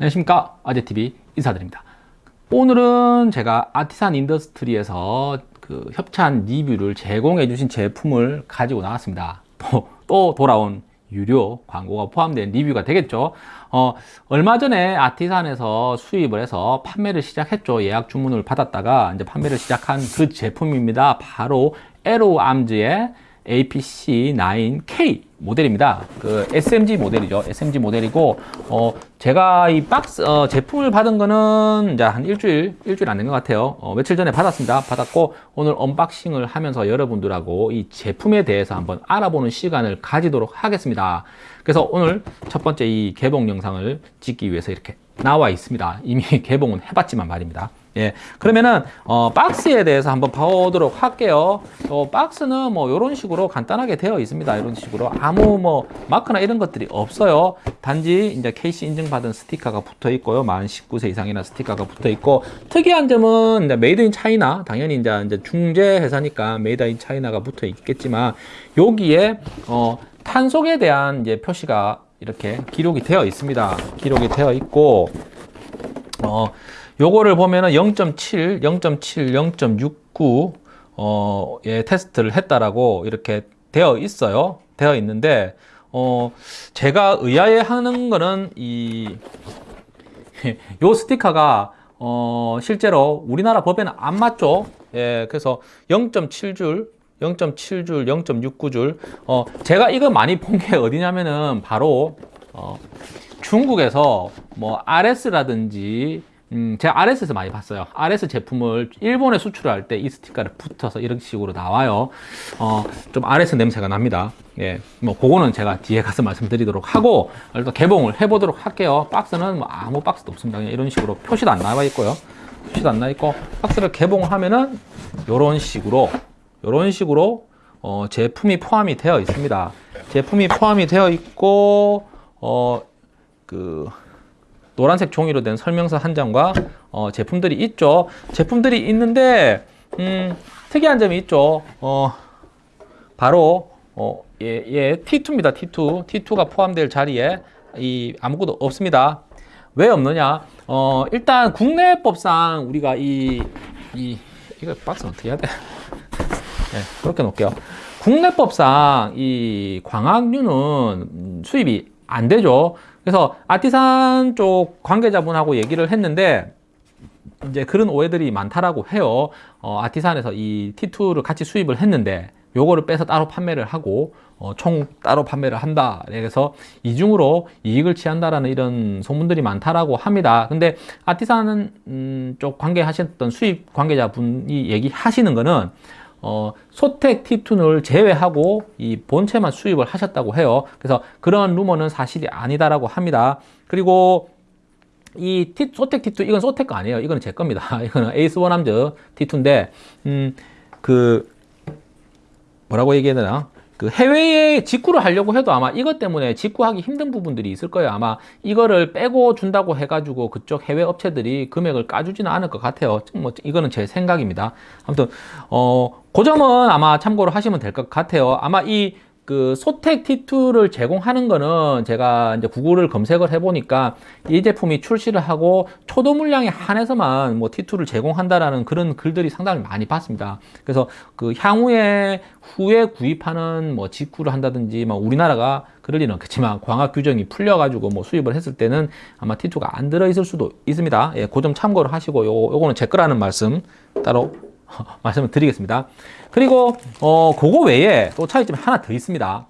안녕하십니까. 아재TV 인사드립니다. 오늘은 제가 Artisan Industry에서 그 협찬 리뷰를 제공해 주신 제품을 가지고 나왔습니다. 또, 또 돌아온 유료 광고가 포함된 리뷰가 되겠죠. 어, 얼마 전에 Artisan에서 수입을 해서 판매를 시작했죠. 예약 주문을 받았다가 이제 판매를 시작한 그 제품입니다. 바로 Arrow Arms의 APC9K 모델입니다. 그 SMG 모델이죠. SMG 모델이고, 어, 제가 이 박스, 어, 제품을 받은 거는 이제 한 일주일, 일주일 안 된 것 같아요. 어, 며칠 전에 받았습니다. 받았고, 오늘 unboxing을 하면서 여러분들하고 이 제품에 대해서 한번 알아보는 시간을 가지도록 하겠습니다. 그래서 오늘 첫 번째 이 개봉 영상을 찍기 위해서 이렇게 나와 있습니다. 이미 개봉은 해봤지만 말입니다. 예, 그러면은 어, 박스에 대해서 한번 봐보도록 할게요. 어, 박스는 뭐 이런 식으로 간단하게 되어 있습니다. 이런 식으로 아무 뭐 마크나 이런 것들이 없어요. 단지 이제 KC 인증받은 스티커가 붙어 있고요. 만 19세 이상이나 스티커가 붙어 있고 특이한 점은 이제 made in China 당연히 이제, 이제 중국 회사니까 made in China가 붙어 있겠지만 여기에 어, 탄속에 대한 이제 표시가 이렇게 기록이 되어 있습니다. 기록이 되어 있고 어. 요거를 보면은 0.7, 0.7, 0.69 어, 예, 테스트를 했다라고 이렇게 되어 있어요. 되어 있는데 어, 제가 의아해 하는 거는 이 요 스티커가 어, 실제로 우리나라 법에는 안 맞죠. 예, 그래서 0.7줄 0.7줄, 0.69줄. 어, 제가 이거 많이 본 게 어디냐면은 바로 어, 중국에서 뭐 RS라든지 음, 제가 RS에서 많이 봤어요. RS 제품을 일본에 수출할 때 이 스티커를 붙어서 이런 식으로 나와요. 어, 좀 RS 냄새가 납니다. 예, 뭐, 그거는 제가 뒤에 가서 말씀드리도록 하고, 일단 개봉을 해보도록 할게요. 박스는 뭐 아무 박스도 없습니다. 그냥 이런 식으로 표시도 안 나와 있고요. 표시도 안 나와 있고, 박스를 개봉을 하면은, 요런 식으로, 요런 식으로, 어, 제품이 포함이 되어 있습니다. 제품이 포함이 되어 있고, 어, 그, 노란색 종이로 된 설명서 한 장과 어, 제품들이 있죠. 제품들이 있는데 음, 특이한 점이 있죠. 어, 바로 어, 예, 예, T2입니다. T2. T2가 포함될 자리에 이 아무것도 없습니다. 왜 없느냐? 어, 일단 국내법상 우리가 이, 이 이거 박스 어떻게 해야 돼? 네, 그렇게 놓을게요. 국내법상 이 광학류는 수입이 안 되죠. 그래서 아티산 쪽 관계자분하고 얘기를 했는데 이제 그런 오해들이 많다라고 해요. 어, 아티산에서 이 T2를 같이 수입을 했는데 요거를 빼서 따로 판매를 하고 어, 총 따로 판매를 한다. 그래서 이중으로 이익을 취한다라는 이런 소문들이 많다라고 합니다. 근데 아티산 음, 쪽 관계하셨던 수입 관계자분이 얘기하시는 거는 어, 소텍 T2를 제외하고 이 본체만 수입을 하셨다고 해요. 그래서 그런 루머는 사실이 아니다라고 합니다. 그리고 이 T, 소텍 T2 이건 소텍 거 아니에요. 이거는 제 겁니다. 이거는 에이스 원함즈 T2인데 음, 그 뭐라고 얘기해야 되나? 그 해외에 직구를 하려고 해도 아마 이것 때문에 직구하기 힘든 부분들이 있을 거예요. 아마 이거를 빼고 준다고 해가지고 그쪽 해외 업체들이 금액을 까주지는 않을 것 같아요. 뭐 이거는 제 생각입니다. 아무튼 어, 그 점은 아마 참고로 하시면 될 것 같아요. 아마 이 그 소텍 T2를 제공하는 거는 제가 이제 구글을 검색을 해보니까 이 제품이 출시를 하고 초도 물량에 한해서만 뭐 T2를 제공한다라는 그런 글들이 상당히 많이 봤습니다. 그래서 그 향후에 후에 구입하는 뭐 직구를 한다든지 뭐 우리나라가 그럴 리는 없겠지만 광학 규정이 풀려가지고 뭐 수입을 했을 때는 아마 T2가 안 들어있을 수도 있습니다. 예, 그 점 참고를 하시고 요, 요거는 제 거라는 말씀 따로 말씀을 드리겠습니다. 그리고 어 그거 외에 또 차이점이 하나 더 있습니다.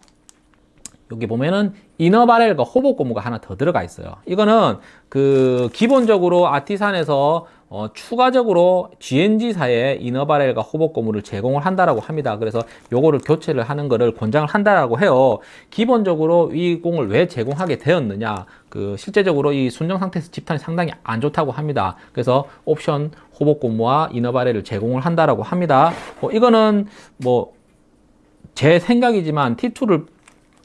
여기 보면은 이너 바렐과 호복 고무가 하나 더 들어가 있어요. 이거는 그 기본적으로 아티산에서 어, 추가적으로 GNG사에 이너바렐과 호복 고무를 제공을 한다라고 합니다. 그래서 요거를 교체를 하는 거를 권장을 한다라고 해요. 기본적으로 이 공을 왜 제공하게 되었느냐? 그 실제적으로 이 순정 상태에서 집탄이 상당히 안 좋다고 합니다. 그래서 옵션 호복 고무와 이너바렐을 제공을 한다라고 합니다. 뭐 이거는 뭐 제 생각이지만 T2를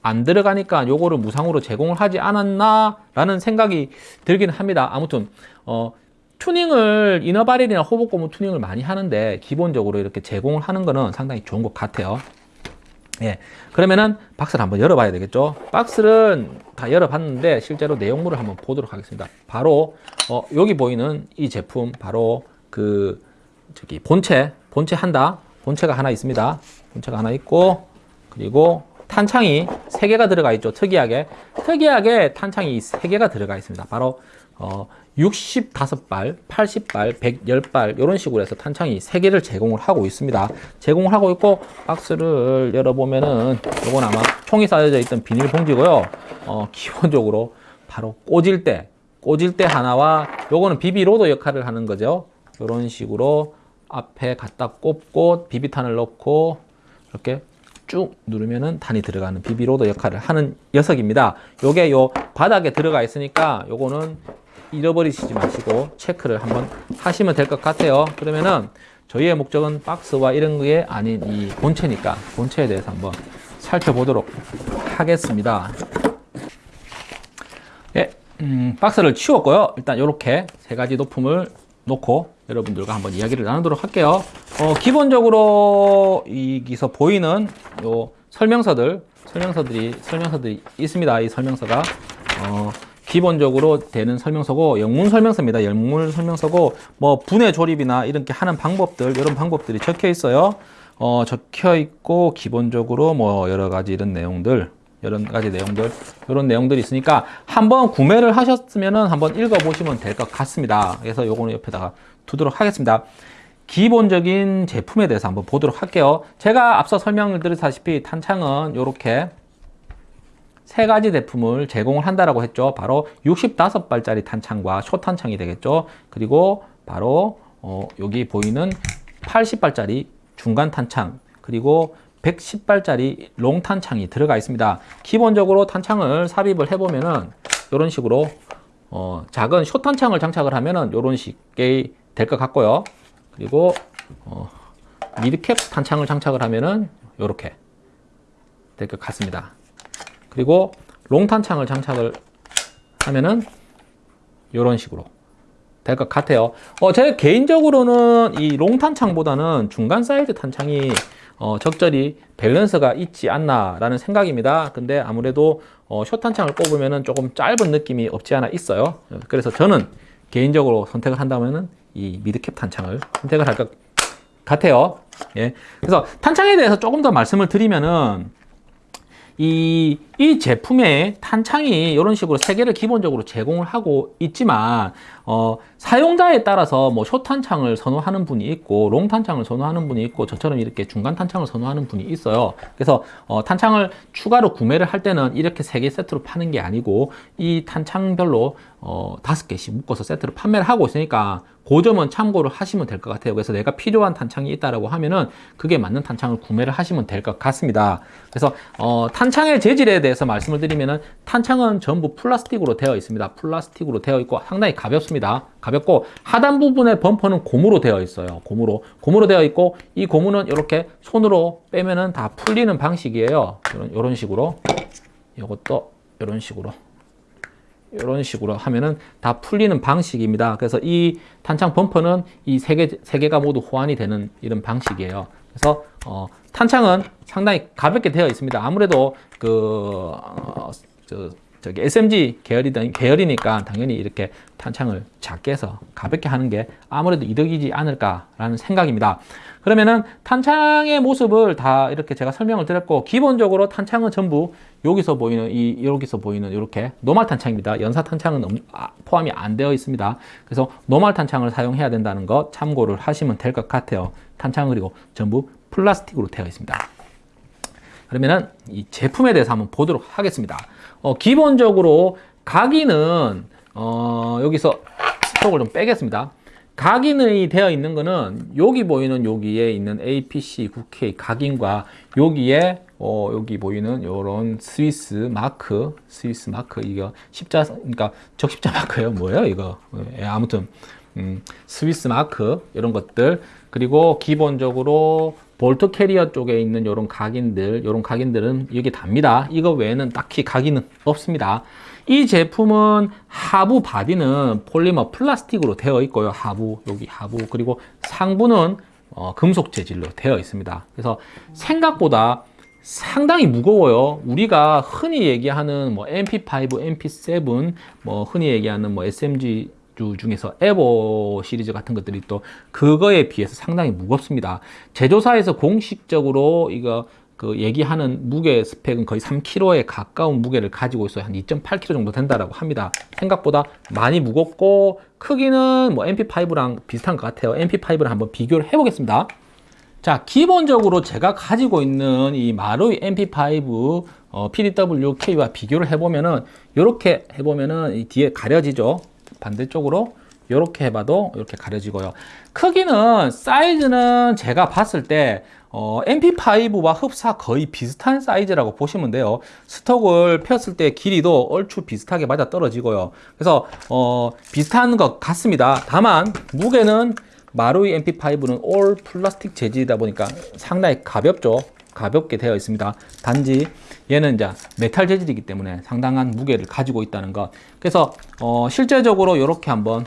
안 들어가니까 요거를 무상으로 제공을 하지 않았나 라는 생각이 들긴 합니다 아무튼 어 튜닝을 이너바렐이나 호복 고무 튜닝을 많이 하는데 기본적으로 이렇게 제공을 하는 거는 상당히 좋은 것 같아요 예. 그러면은 박스를 한번 열어봐야 되겠죠. 박스를 다 열어봤는데 실제로 내용물을 한번 보도록 하겠습니다. 바로 어, 여기 보이는 이 제품 바로 그 저기 본체 본체 한다. 본체가 하나 있습니다. 본체가 하나 있고 그리고 탄창이 세 개가 들어가 있죠. 특이하게 특이하게 탄창이 세 개가 들어가 있습니다. 바로 어, 65발, 80발, 110발 이런 식으로 해서 탄창이 3개를 제공을 하고 있습니다. 제공을 하고 있고 박스를 열어보면은 이건 아마 총이 싸여져 있던 비닐 봉지고요. 어, 기본적으로 바로 꽂을대 꽂을대 하나와 요거는 BB loader 역할을 하는 거죠. 이런 식으로 앞에 갖다 꼽고 비비탄을 넣고 이렇게 쭉 누르면은 탄이 들어가는 BB loader 역할을 하는 녀석입니다. 요게 요 바닥에 들어가 있으니까 요거는 잃어버리시지 마시고 체크를 한번 하시면 될 것 같아요. 그러면은 저희의 목적은 박스와 이런 게 아닌 이 본체니까 본체에 대해서 한번 살펴보도록 하겠습니다. 예, 음, 박스를 치웠고요. 일단 이렇게 세 가지 높음을 놓고 여러분들과 한번 이야기를 나누도록 할게요. 어, 기본적으로 여기서 보이는 요 설명서들, 설명서들이 설명서들이 있습니다. 이 설명서가 어, 기본적으로 되는 설명서고 영문 설명서입니다. 영문 설명서고 뭐 분해 조립이나 이렇게 하는 방법들 이런 방법들이 적혀 있어요. 어, 적혀 있고 기본적으로 뭐 여러 가지 이런 내용들 여러 가지 내용들 이런 내용들이 있으니까 한번 구매를 하셨으면은 한번 읽어 보시면 될 것 같습니다. 그래서 요거는 옆에다가 두도록 하겠습니다. 기본적인 제품에 대해서 한번 보도록 할게요. 제가 앞서 설명을 드렸다시피 탄창은 이렇게 세 가지 제품을 제공을 한다라고 했죠. 바로 65발짜리 탄창과 쇼탄창이 되겠죠. 그리고 바로 어, 여기 보이는 80발짜리 중간 탄창 그리고 110발짜리 롱 탄창이 들어가 있습니다. 기본적으로 탄창을 삽입을 해보면은 이런 식으로 어, 작은 쇼탄창을 장착을 하면은 이런 식의 될 것 같고요. 그리고 어, 미드캡 탄창을 장착을 하면은 이렇게 될 것 같습니다. 그리고 롱탄창을 장착을 하면은 이런 식으로 될 것 같아요. 어, 제 개인적으로는 이 롱탄창보다는 중간 사이즈 탄창이 어, 적절히 밸런스가 있지 않나 라는 생각입니다. 근데 아무래도 어, 숏탄창을 꼽으면 조금 짧은 느낌이 없지 않아 있어요. 그래서 저는 개인적으로 선택을 한다면은 이 미드캡 탄창을 선택을 할 것 같아요. 예. 그래서 탄창에 대해서 조금 더 말씀을 드리면은 이, 이 제품의 탄창이 이런 식으로 세 개를 기본적으로 제공을 하고 있지만 어, 사용자에 따라서 뭐 쇼탄창을 선호하는 분이 있고 롱탄창을 선호하는 분이 있고 저처럼 이렇게 중간 탄창을 선호하는 분이 있어요 그래서 어, 탄창을 추가로 구매를 할 때는 이렇게 세 개 세트로 파는 게 아니고 이 탄창별로 어, 다섯 개씩 묶어서 세트로 판매를 하고 있으니까 그 점은 참고를 하시면 될 것 같아요. 그래서 내가 필요한 탄창이 있다라고 하면은 그게 맞는 탄창을 구매를 하시면 될 것 같습니다. 그래서 어, 탄창의 재질에 대해서 말씀을 드리면은 탄창은 전부 플라스틱으로 되어 있습니다. 플라스틱으로 되어 있고 상당히 가볍습니다. 가볍고 하단 부분의 범퍼는 고무로 되어 있어요. 고무로 고무로 되어 있고 이 고무는 이렇게 손으로 빼면은 다 풀리는 방식이에요. 이런, 이런 식으로 이것도 이런 식으로 이런 식으로 하면은 다 풀리는 방식입니다. 그래서 이 탄창 범퍼는 이 세 개, 세 개가 모두 호환이 되는 이런 방식이에요. 그래서, 어, 탄창은 상당히 가볍게 되어 있습니다. 아무래도 그, 어, 저, 저기 SMG 계열이든 계열이니까 당연히 이렇게 탄창을 작게 해서 가볍게 하는 게 아무래도 이득이지 않을까라는 생각입니다. 그러면은 탄창의 모습을 다 이렇게 제가 설명을 드렸고 기본적으로 탄창은 전부 여기서 보이는 이 여기서 보이는 이렇게 노말 탄창입니다. 연사 탄창은 아, 포함이 안 되어 있습니다. 그래서 노말 탄창을 사용해야 된다는 거 참고를 하시면 될 것 같아요. 탄창 그리고 전부 플라스틱으로 되어 있습니다. 그러면은 이 제품에 대해서 한번 보도록 하겠습니다. 어, 기본적으로 각인은 어, 여기서 스톡을 좀 빼겠습니다. 각인이 되어 있는 거는 여기 보이는 여기에 있는 APC 9K 각인과 여기에 어, 여기 보이는 이런 스위스 마크, 스위스 마크 이거 십자 그러니까 적십자 마크예요. 뭐예요 이거? 예, 아무튼 음, 스위스 마크 이런 것들 그리고 기본적으로 bolt carrier 쪽에 있는 이런 각인들, 이런 각인들은 여기 답니다. 이거 외에는 딱히 각인은 없습니다. 이 제품은 하부 body는 폴리머 플라스틱으로 되어 있고요. 하부, 여기 하부, 그리고 상부는 어, 금속 재질로 되어 있습니다. 그래서 생각보다 상당히 무거워요. 우리가 흔히 얘기하는 뭐 MP5, MP7, 뭐 흔히 얘기하는 뭐 SMG 주 중에서 에보 시리즈 같은 것들이 또 그거에 비해서 상당히 무겁습니다. 제조사에서 공식적으로 이거 그 얘기하는 무게 스펙은 거의 3kg에 가까운 무게를 가지고 있어요. 한 2.8kg 정도 된다라고 합니다. 생각보다 많이 무겁고 크기는 뭐 MP5랑 비슷한 것 같아요. MP5를 한번 비교를 해보겠습니다. 자, 기본적으로 제가 가지고 있는 이 마루이 MP5 어, PDW-K와 비교를 해보면은 이렇게 해보면은 이 뒤에 가려지죠. 반대쪽으로 이렇게 해봐도 이렇게 가려지고요. 크기는 사이즈는 제가 봤을 때 어, MP5와 흡사 거의 비슷한 사이즈라고 보시면 돼요. 스톡을 폈을 때 길이도 얼추 비슷하게 맞아 떨어지고요. 그래서 어, 비슷한 것 같습니다. 다만 무게는 마루이 MP5는 all 플라스틱 재질이다 보니까 상당히 가볍죠. 가볍게 되어 있습니다. 단지 얘는 이제 메탈 재질이기 때문에 상당한 무게를 가지고 있다는 것. 그래서 어, 실제적으로 이렇게 한번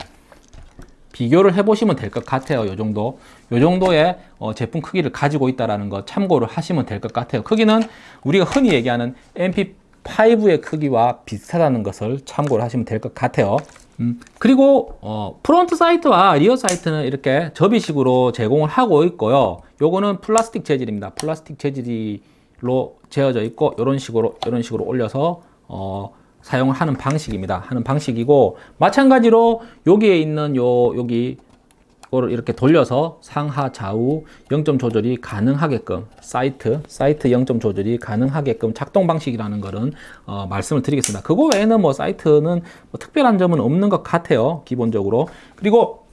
비교를 해보시면 될 것 같아요. 요 정도. 요 정도의 어, 제품 크기를 가지고 있다는 것 참고를 하시면 될 것 같아요. 크기는 우리가 흔히 얘기하는 MP5의 크기와 비슷하다는 것을 참고를 하시면 될 것 같아요. 음, 그리고 어, front sight와 rear sight는 이렇게 접이식으로 제공을 하고 있고요. 요거는 플라스틱 재질입니다. 플라스틱 재질 로 재어져 있고 이런 식으로 이런 식으로 올려서 어, 사용을 하는 방식입니다. 하는 방식이고 마찬가지로 여기에 있는 요 여기 이거를 이렇게 돌려서 상하 좌우 0점 조절이 가능하게끔 sight sight 0점 조절이 가능하게끔 작동 방식이라는 거는 어, 말씀을 드리겠습니다. 그거 외에는 뭐 사이트는 뭐 특별한 점은 없는 것 같아요. 기본적으로 그리고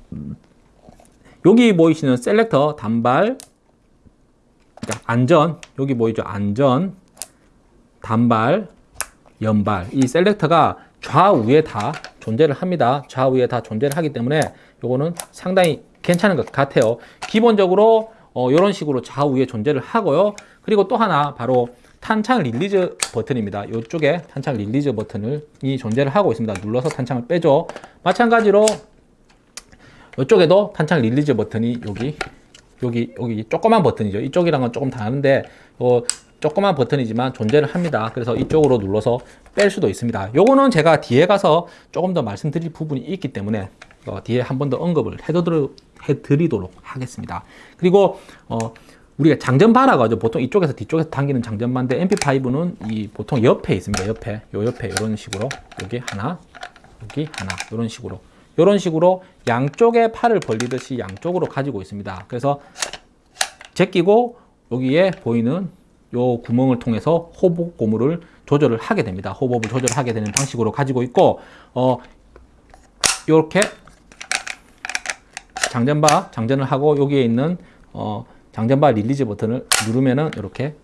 여기 보이시는 셀렉터 단발 그러니까 안전 여기 보이죠 안전 단발 연발 이 셀렉터가 좌우에 다 존재를 합니다. 좌우에 다 존재를 하기 때문에 요거는 상당히 괜찮은 것 같아요. 기본적으로 어, 이런 식으로 좌우에 존재를 하고요. 그리고 또 하나 바로 탄창 release 버튼입니다. 이쪽에 탄창 release 버튼을 이 존재를 하고 있습니다. 눌러서 탄창을 빼죠. 마찬가지로 이쪽에도 탄창 release 버튼이 여기 여기 여기 조그만 버튼이죠. 이쪽이랑은 조금 다른데 어, 조그만 버튼이지만 존재를 합니다. 그래서 이쪽으로 눌러서 뺄 수도 있습니다. 요거는 제가 뒤에 가서 조금 더 말씀드릴 부분이 있기 때문에 어, 뒤에 한 번 더 언급을 해드리도록 하겠습니다. 그리고 어, 우리가 장전바라고 하죠. 보통 이쪽에서 뒤쪽에서 당기는 장전바인데 MP5는 이 보통 옆에 있습니다. 옆에 요 옆에 이런 식으로 여기 하나 여기 하나 이런 식으로 이런 식으로 양쪽에 팔을 벌리듯이 양쪽으로 가지고 있습니다. 그래서 제끼고 여기에 보이는 요 구멍을 통해서 호복 고무를 조절을 하게 됩니다. 호복을 조절하게 되는 방식으로 가지고 있고 어 이렇게 장전바 장전을 하고 여기에 있는 어 장전바 release 버튼을 누르면은 이렇게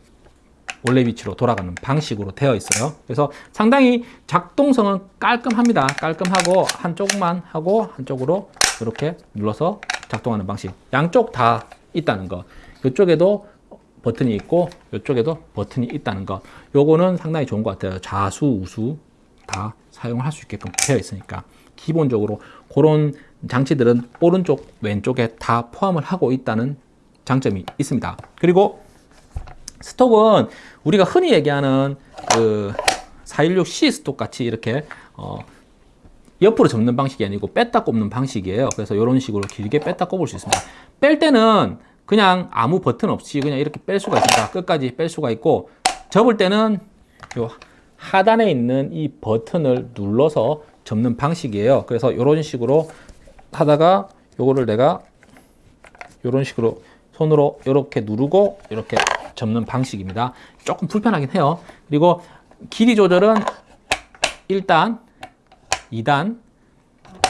원래 위치로 돌아가는 방식으로 되어 있어요. 그래서 상당히 작동성은 깔끔합니다. 깔끔하고 한쪽만 하고 한쪽으로 이렇게 눌러서 작동하는 방식. 양쪽 다 있다는 거. 이쪽에도 버튼이 있고 이쪽에도 버튼이 있다는 것 요거는 상당히 좋은 것 같아요 좌수 우수 다 사용할 수 있게끔 되어 있으니까 기본적으로 그런 장치들은 오른쪽 왼쪽에 다 포함을 하고 있다는 장점이 있습니다 그리고 스톡은 우리가 흔히 얘기하는 그 416C 스톡 같이 이렇게 어 옆으로 접는 방식이 아니고 뺐다 꼽는 방식이에요 그래서 이런 식으로 길게 뺐다 꼽을 수 있습니다 뺄 때는 그냥 아무 버튼 없이 그냥 이렇게 뺄 수가 있습니다. 끝까지 뺄 수가 있고 접을 때는 요 하단에 있는 이 버튼을 눌러서 접는 방식이에요. 그래서 이런 식으로 하다가 요거를 내가 이런 식으로 손으로 이렇게 누르고 이렇게 접는 방식입니다. 조금 불편하긴 해요. 그리고 길이 조절은 1단, 2단,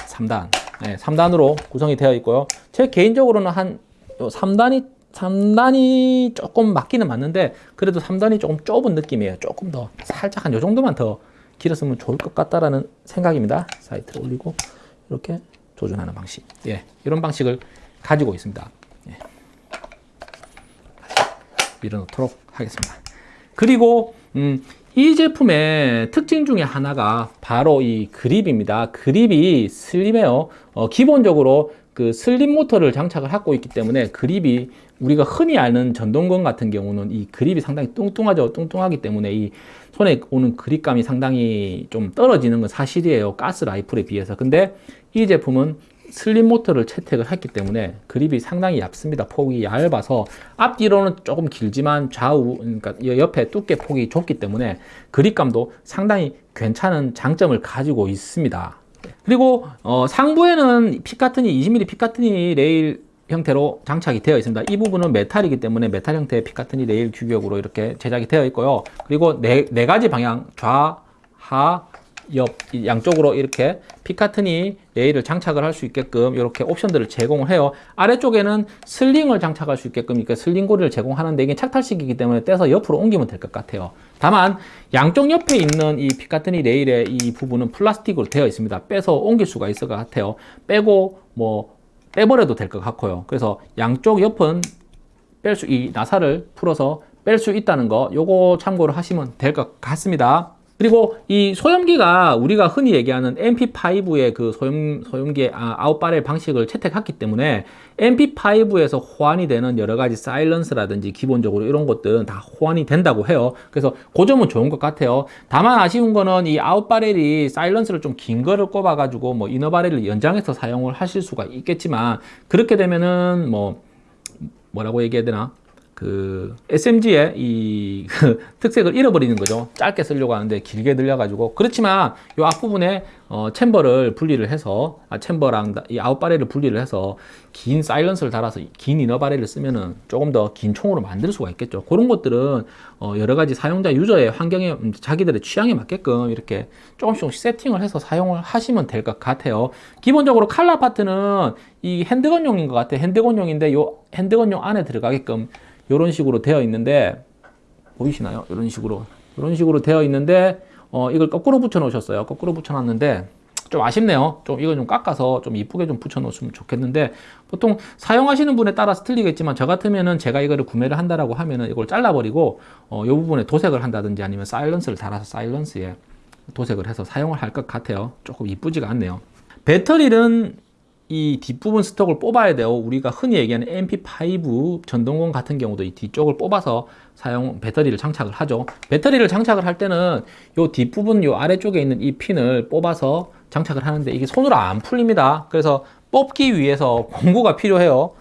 3단. 네, 3단으로 구성이 되어 있고요. 제 개인적으로는 한 3단이 3단이 조금 맞기는 맞는데 그래도 3단이 조금 좁은 느낌이에요. 조금 더 살짝 한 요 정도만 더 길었으면 좋을 것 같다라는 생각입니다. 사이트를 올리고 이렇게 조준하는 방식. 예, 이런 방식을 가지고 있습니다. 예. 밀어놓도록 하겠습니다. 그리고 음, 이 제품의 특징 중에 하나가 바로 이 그립입니다. 그립이 슬림해요. 어, 기본적으로 그 슬림 모터를 장착을 하고 있기 때문에 그립이 우리가 흔히 아는 전동건 같은 경우는 이 그립이 상당히 뚱뚱하죠. 뚱뚱하기 때문에 이 손에 오는 그립감이 상당히 좀 떨어지는 건 사실이에요. 가스 라이플에 비해서. 근데 이 제품은 슬림 모터를 채택을 했기 때문에 그립이 상당히 얇습니다. 폭이 얇아서 앞뒤로는 조금 길지만 좌우 그러니까 옆에 두께 폭이 좁기 때문에 그립감도 상당히 괜찮은 장점을 가지고 있습니다. 그리고 어, 상부에는 Picatinny 20mm Picatinny 레일 형태로 장착이 되어 있습니다. 이 부분은 메탈이기 때문에 메탈 형태의 Picatinny 레일 규격으로 이렇게 제작이 되어 있고요. 그리고 네, 네 가지 방향 좌, 하, 옆 양쪽으로 이렇게 Picatinny 레일을 장착을 할 수 있게끔 이렇게 옵션들을 제공을 해요. 아래쪽에는 sling을 장착할 수 있게끔 이렇게 sling 고리를 제공하는데 이게 착탈식이기 때문에 떼서 옆으로 옮기면 될 것 같아요. 다만 양쪽 옆에 있는 이 Picatinny 레일의 이 부분은 플라스틱으로 되어 있습니다. 빼서 옮길 수가 있을 것 같아요. 빼고 뭐 빼버려도 될 것 같고요. 그래서 양쪽 옆은 뺄 수 이 나사를 풀어서 뺄 수 있다는 거 요거 참고를 하시면 될 것 같습니다. 그리고 이 소염기가 우리가 흔히 얘기하는 MP5의 그 소염, 소염기 아, out barrel 방식을 채택했기 때문에 MP5에서 호환이 되는 여러 가지 silence라든지 기본적으로 이런 것들은 다 호환이 된다고 해요. 그래서 그 점은 좋은 것 같아요. 다만 아쉬운 거는 이 out barrel이 silence를 좀 긴 거를 꼽아가지고 뭐 inner barrel을 연장해서 사용을 하실 수가 있겠지만 그렇게 되면은 뭐 뭐라고 얘기해야 되나 그 SMG의 이 그 특색을 잃어버리는 거죠. 짧게 쓰려고 하는데 길게 늘려 가지고 그렇지만 이 앞부분에 어, 챔버를 분리를 해서 아, 챔버랑 이 아웃바렐을 분리를 해서 긴 사일런스를 달아서 긴 이너바렐을 쓰면은 조금 더 긴 총으로 만들 수가 있겠죠. 그런 것들은 어, 여러 가지 사용자 유저의 환경에 음, 자기들의 취향에 맞게끔 이렇게 조금씩 조금씩 세팅을 해서 사용을 하시면 될 것 같아요. 기본적으로 칼라 파트는 이 핸드건용인 것 같아요. 핸드건용인데 요 핸드건용 안에 들어가게끔 이런 식으로 되어 있는데 보이시나요? 이런 식으로 이런 식으로 되어 있는데 어, 이걸 거꾸로 붙여 놓으셨어요. 거꾸로 붙여 놨는데 좀 아쉽네요. 좀 이거 좀 깎아서 좀 이쁘게 좀 붙여 놓으면 좋겠는데 보통 사용하시는 분에 따라서 틀리겠지만 저 같으면은 제가 이거를 구매를 한다라고 하면은 이걸 잘라버리고 어, 이 부분에 도색을 한다든지 아니면 사일런스를 달아서 사일런스에 도색을 해서 사용을 할 것 같아요. 조금 이쁘지가 않네요. 배터리는 이 뒷부분 스톡을 뽑아야 돼요. 우리가 흔히 얘기하는 MP5 전동건 같은 경우도 이 뒤쪽을 뽑아서 사용 배터리를 장착을 하죠. 배터리를 장착을 할 때는 이 뒷부분 요 아래쪽에 있는 이 핀을 뽑아서 장착을 하는데 이게 손으로 안 풀립니다. 그래서 뽑기 위해서 공구가 필요해요.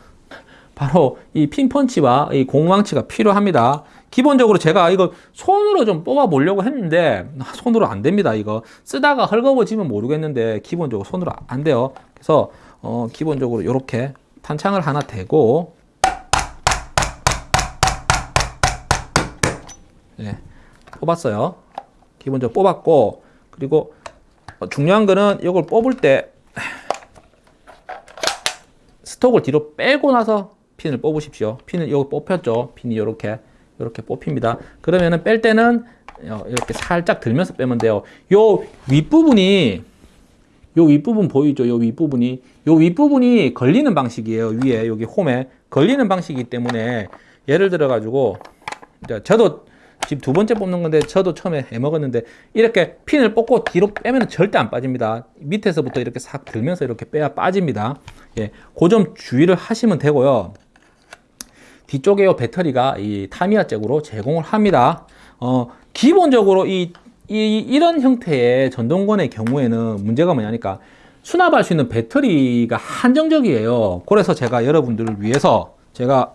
바로 이 핀펀치와 이 공망치가 필요합니다. 기본적으로 제가 이거 손으로 좀 뽑아 보려고 했는데 손으로 안 됩니다. 이거 쓰다가 헐거워지면 모르겠는데 기본적으로 손으로 안 돼요. 그래서 어, 기본적으로 이렇게 탄창을 하나 대고 네, 뽑았어요. 기본적으로 뽑았고 그리고 중요한 거는 이걸 뽑을 때 스톡을 뒤로 빼고 나서 핀을 뽑으십시오. 핀을 여기 뽑혔죠. 핀이 이렇게 이렇게 뽑힙니다. 그러면은 뺄 때는 이렇게 살짝 들면서 빼면 돼요. 요 윗부분이 요 윗부분 보이죠? 요 윗부분이 요 윗부분이 걸리는 방식이에요. 위에 여기 홈에 걸리는 방식이기 때문에 예를 들어 가지고 저도 지금 두 번째 뽑는 건데 저도 처음에 해먹었는데 이렇게 핀을 뽑고 뒤로 빼면 절대 안 빠집니다. 밑에서부터 이렇게 싹 들면서 이렇게 빼야 빠집니다. 예, 그 점 주의를 하시면 되고요. 뒤쪽에 요 배터리가 이 타미야 잭으로 제공을 합니다. 어, 기본적으로 이, 이, 이런 형태의 전동건의 경우에는 문제가 뭐냐니까 수납할 수 있는 배터리가 한정적이에요. 그래서 제가 여러분들을 위해서 제가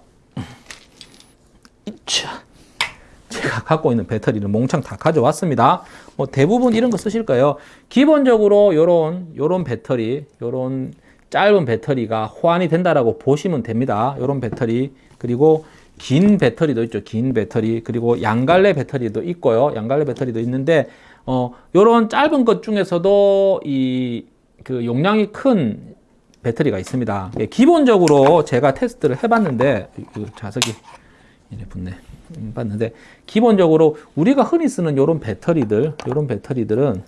제가 갖고 있는 배터리를 몽창 다 가져왔습니다. 뭐 대부분 이런 거 쓰실 거예요. 기본적으로 요런 요런 배터리, 요런 짧은 배터리가 호환이 된다라고 보시면 됩니다. 요런 배터리 그리고 긴 배터리도 있죠. 긴 배터리 그리고 양갈래 배터리도 있고요. 양갈래 배터리도 있는데 어 요런 짧은 것 중에서도 이 그 용량이 큰 배터리가 있습니다. 예, 기본적으로 제가 테스트를 해봤는데 그 자석이 붙네. 음, 봤는데 기본적으로 우리가 흔히 쓰는 이런 배터리들, 이런 배터리들은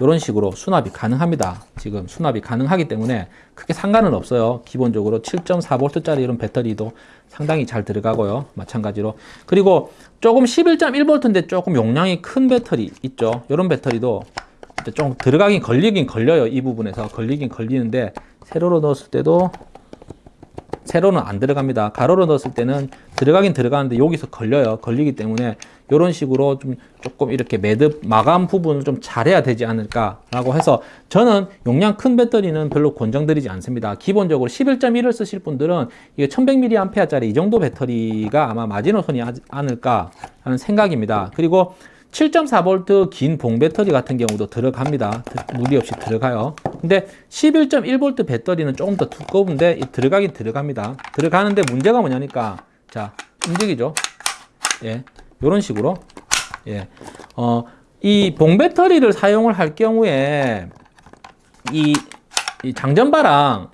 이런 식으로 수납이 가능합니다. 지금 수납이 가능하기 때문에 크게 상관은 없어요. 기본적으로 7.4V짜리 이런 배터리도 상당히 잘 들어가고요. 마찬가지로. 그리고 조금 11.1V인데 조금 용량이 큰 배터리 있죠. 이런 배터리도 좀 들어가긴 걸리긴 걸려요. 이 부분에서 걸리긴 걸리는데 세로로 넣었을 때도 세로는 안 들어갑니다. 가로로 넣었을 때는 들어가긴 들어가는데 여기서 걸려요. 걸리기 때문에 이런 식으로 좀 조금 이렇게 매듭 마감 부분을 좀 잘해야 되지 않을까 라고 해서 저는 용량 큰 배터리는 별로 권장드리지 않습니다. 기본적으로 11.1을 쓰실 분들은 이게 1100mAh짜리 이 정도 배터리가 아마 마지노선이 않을까 하는 생각입니다. 그리고 7.4V 긴 봉 배터리 같은 경우도 들어갑니다. 무리 없이 들어가요. 근데 11.1V 배터리는 조금 더 두꺼운데 들어가긴 들어갑니다. 들어가는데 문제가 뭐냐니까 자 움직이죠. 예, 이런 식으로 예, 어, 이 봉 배터리를 사용을 할 경우에 이, 이 장전바랑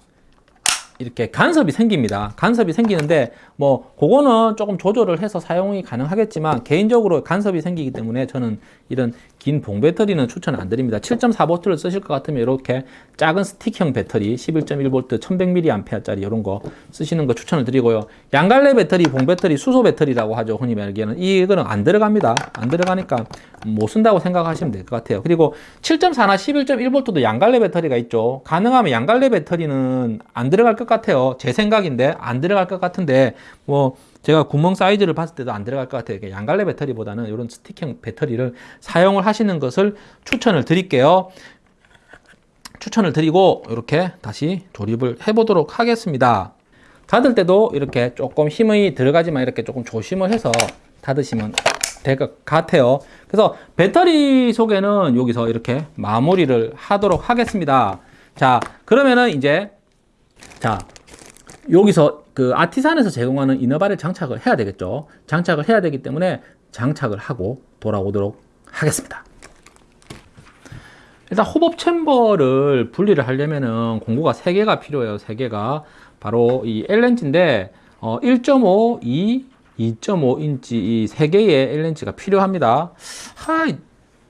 이렇게 간섭이 생깁니다. 간섭이 생기는데 뭐 그거는 조금 조절을 해서 사용이 가능하겠지만 개인적으로 간섭이 생기기 때문에 저는 이런 긴 봉 배터리는 추천 안 드립니다. 7.4V를 쓰실 것 같으면 이렇게 작은 스틱형 배터리 11.1V 1100mAh짜리 이런 거 쓰시는 거 추천을 드리고요. 양갈래 배터리, 봉 배터리, 수소 배터리라고 하죠. 흔히 말하기에는 이거는 안 들어갑니다. 안 들어가니까 못 쓴다고 생각하시면 될 것 같아요. 그리고 7.4나 11.1V도 양갈래 배터리가 있죠. 가능하면 양갈래 배터리는 안 들어갈 것 같아요. 제 생각인데 안 들어갈 것 같은데 뭐 제가 구멍 사이즈를 봤을 때도 안 들어갈 것 같아요. 양갈래 배터리보다는 이런 스틱형 배터리를 사용을 하시는 것을 추천을 드릴게요. 추천을 드리고 이렇게 다시 조립을 해보도록 하겠습니다. 닫을 때도 이렇게 조금 힘이 들어가지만 이렇게 조금 조심을 해서 닫으시면 될 것 같아요. 그래서 배터리 소개는 여기서 이렇게 마무리를 하도록 하겠습니다. 자, 그러면은 이제 자, 여기서 그 아티산에서 제공하는 이너바를 장착을 해야 되겠죠. 장착을 해야 되기 때문에 장착을 하고 돌아오도록 하겠습니다. 일단 호법 챔버를 분리를 하려면은 공구가 3개가 필요해요. 3개가. 바로 이 L렌치인데 어, 1.5, 2, 2.5인치 이 3개의 L렌치가 필요합니다. 하,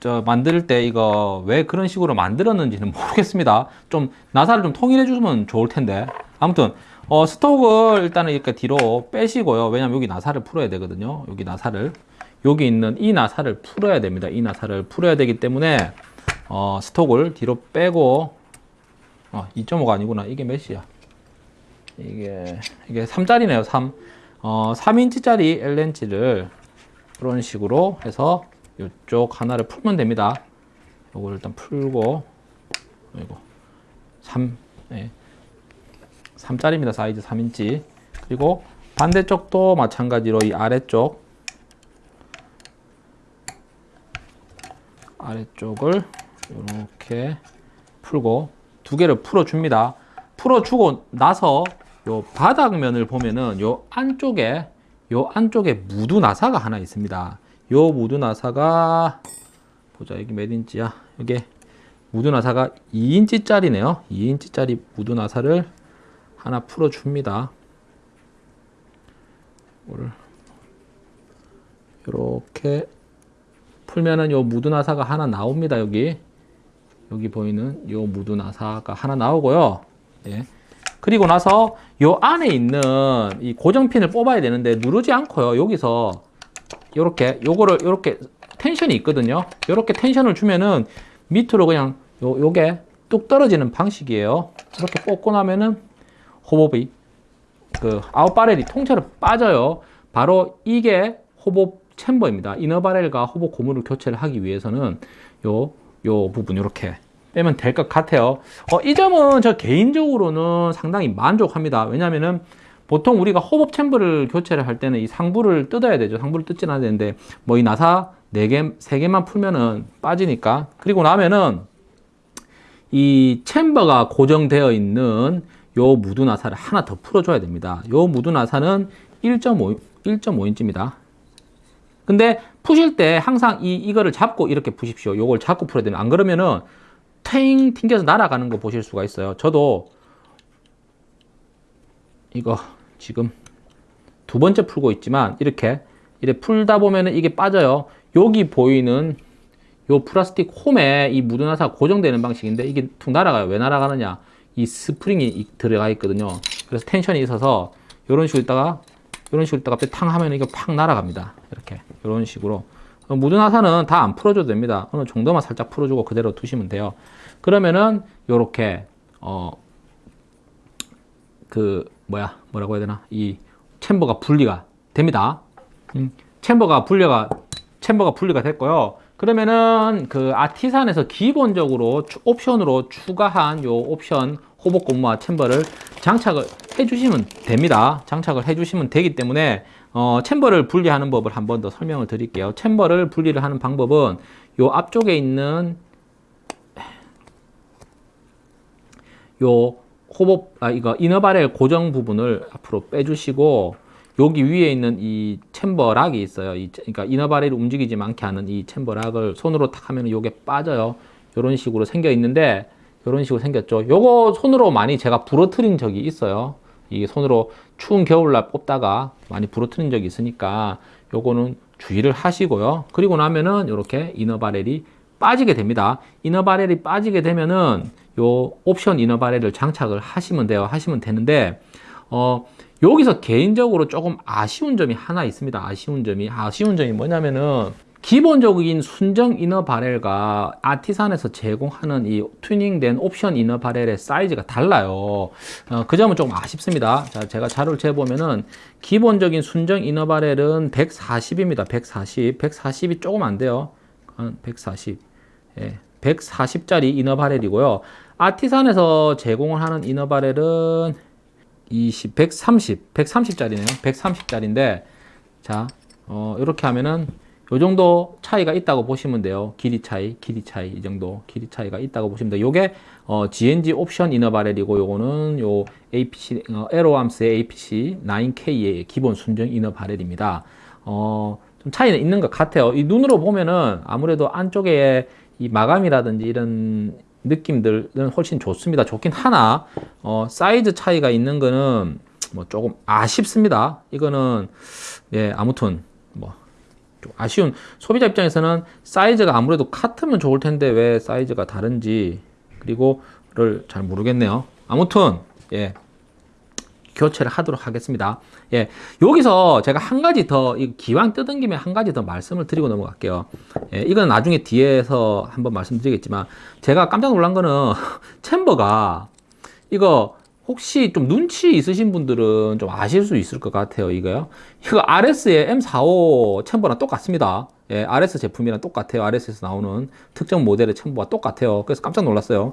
저 만들 때 이거 왜 그런 식으로 만들었는지는 모르겠습니다. 좀 나사를 좀 통일해 주면 좋을 텐데. 아무튼 어, 스톡을 일단은 이렇게 뒤로 빼시고요. 왜냐면 여기 나사를 풀어야 되거든요. 여기 나사를. 여기 있는 이 나사를 풀어야 됩니다. 이 나사를 풀어야 되기 때문에 어, 스톡을 뒤로 빼고 어, 2.5가 아니구나. 이게 몇이야? 이게 이게 3짜리네요. 3. 어, 3인치짜리 L렌치를 이런 식으로 해서 이쪽 하나를 풀면 됩니다. 요걸 일단 풀고 이거 3 네. 3짜리입니다. 사이즈 3인치. 그리고 반대쪽도 마찬가지로 이 아래쪽 아래쪽을 이렇게 풀고 두 개를 풀어줍니다. 풀어주고 나서 요 바닥면을 보면은 요 안쪽에 요 안쪽에 무두 나사가 하나 있습니다. 요 무두 나사가 보자 여기 몇 인치야? 이게 무두 나사가 2인치짜리네요. 2인치짜리 무두 나사를 하나 풀어줍니다. 이렇게 풀면은 요 무두 나사가 하나 나옵니다. 여기 여기 보이는 요 무두 나사가 하나 나오고요. 예. 그리고 나서 요 안에 있는 이 고정핀을 뽑아야 되는데 누르지 않고요. 여기서 요렇게 요거를 요렇게 tension이 있거든요. 요렇게 tension을 주면은 밑으로 그냥 요 요게 뚝 떨어지는 방식이에요. 이렇게 뽑고 나면은 호흡이 그 아웃바렐이 통째로 빠져요. 바로 이게 호흡 챔버입니다. 이너바렐과 호흡 고무를 교체를 하기 위해서는 요, 요 부분 이렇게 빼면 될 것 같아요. 어, 이 점은 저 개인적으로는 상당히 만족합니다. 왜냐면은 보통 우리가 호흡 챔버를 교체를 할 때는 이 상부를 뜯어야 되죠. 상부를 뜯지 않아야 되는데 뭐 이 나사 4개, 3개만 풀면은 빠지니까. 그리고 나면은 이 chamber가 고정되어 있는 요 무두 나사를 하나 더 풀어줘야 됩니다. 요 무두 나사는 1.5, 1.5인치입니다. 근데 푸실 때 항상 이, 이거를 잡고 이렇게 푸십시오. 요걸 잡고 풀어야 되는 안 그러면은 탱 튕겨서 날아가는 거 보실 수가 있어요. 저도 이거 지금 두 번째 풀고 있지만 이렇게 이렇게 풀다 보면은 이게 빠져요. 여기 보이는 요 플라스틱 홈에 이 무두나사가 고정되는 방식인데 이게 툭 날아가요. 왜 날아가느냐? 이 스프링이 들어가 있거든요. 그래서 tension이 있어서 이런 식으로 있다가 이런 식으로 있다가 탕 하면 이게 팍 날아갑니다. 이렇게 이런 식으로 어, 무두나사는 다 안 풀어줘도 됩니다. 어느 정도만 살짝 풀어주고 그대로 두시면 돼요. 그러면은 요렇게 어 그 뭐야 뭐라고 해야 되나 이 챔버가 분리가 됩니다. 음, 챔버가 분리가 챔버가 분리가 됐고요. 그러면은 그 아티산에서 기본적으로 추- 옵션으로 추가한 요 옵션 호복 고무와 챔버를 장착을 해주시면 됩니다. 장착을 해주시면 되기 때문에 어, 챔버를 분리하는 법을 한 번 더 설명을 드릴게요. 챔버를 분리를 하는 방법은 요 앞쪽에 있는 요 호복 아 이거 이너바렐 고정 부분을 앞으로 빼주시고 여기 위에 있는 이 챔버 락이 있어요. 이, 그러니까 이너바렐이 움직이지 않게 하는 이 챔버 락을 손으로 탁 하면 요게 빠져요. 이런 식으로 생겨 있는데 이런 식으로 생겼죠. 요거 손으로 많이 제가 부러뜨린 적이 있어요. 이게 손으로 추운 겨울날 뽑다가 많이 부러뜨린 적이 있으니까 요거는 주의를 하시고요. 그리고 나면은 이렇게 이너바렐이 빠지게 됩니다. 이너바렐이 빠지게 되면은 요 옵션 이너바렐을 장착을 하시면 돼요. 하시면 되는데 어 여기서 개인적으로 조금 아쉬운 점이 하나 있습니다. 아쉬운 점이 아쉬운 점이 뭐냐면은 기본적인 순정 이너 바렐과 아티산에서 제공하는 이 튜닝된 옵션 이너 바렐의 사이즈가 달라요. 어, 그 점은 조금 아쉽습니다. 자, 제가 자료를 재보면은 기본적인 순정 이너 바렐은 140입니다. 140. 140이 조금 안 돼요. 한 140. 예. 140짜리 이너 바렐이고요. 아티산에서 제공을 하는 이너 바렐은 20, 130, 130짜리네요. 130짜리인데, 자, 어, 이렇게 하면은, 요 정도 차이가 있다고 보시면 돼요. 길이 차이, 길이 차이, 이 정도 길이 차이가 있다고 보시면 돼요. 요게, 어, GNG 옵션 이너 바렐이고, 요거는 요 APC, 어, 에로암스의 APC 9K의 기본 순정 이너 바렐입니다. 어, 좀 차이는 있는 것 같아요. 이 눈으로 보면은 아무래도 안쪽에 이 마감이라든지 이런 느낌들은 훨씬 좋습니다. 좋긴 하나, 어, 사이즈 차이가 있는 거는 뭐 조금 아쉽습니다. 이거는, 예, 아무튼, 뭐, 좀 아쉬운, 소비자 입장에서는 사이즈가 아무래도 같으면 좋을 텐데 왜 사이즈가 다른지, 그리고를 잘 모르겠네요. 아무튼, 예, 교체를 하도록 하겠습니다. 예, 여기서 제가 한 가지 더, 이 기왕 뜯은 김에 한 가지 더 말씀을 드리고 넘어갈게요. 예, 이건 나중에 뒤에서 한번 말씀드리겠지만, 제가 깜짝 놀란 거는, 챔버가, 이거, 혹시 좀 눈치 있으신 분들은 좀 아실 수 있을 것 같아요, 이거요. 이거 RS의 M45 챔버랑 똑같습니다. 예, RS 제품이랑 똑같아요. RS에서 나오는 특정 모델의 챔버와 똑같아요. 그래서 깜짝 놀랐어요.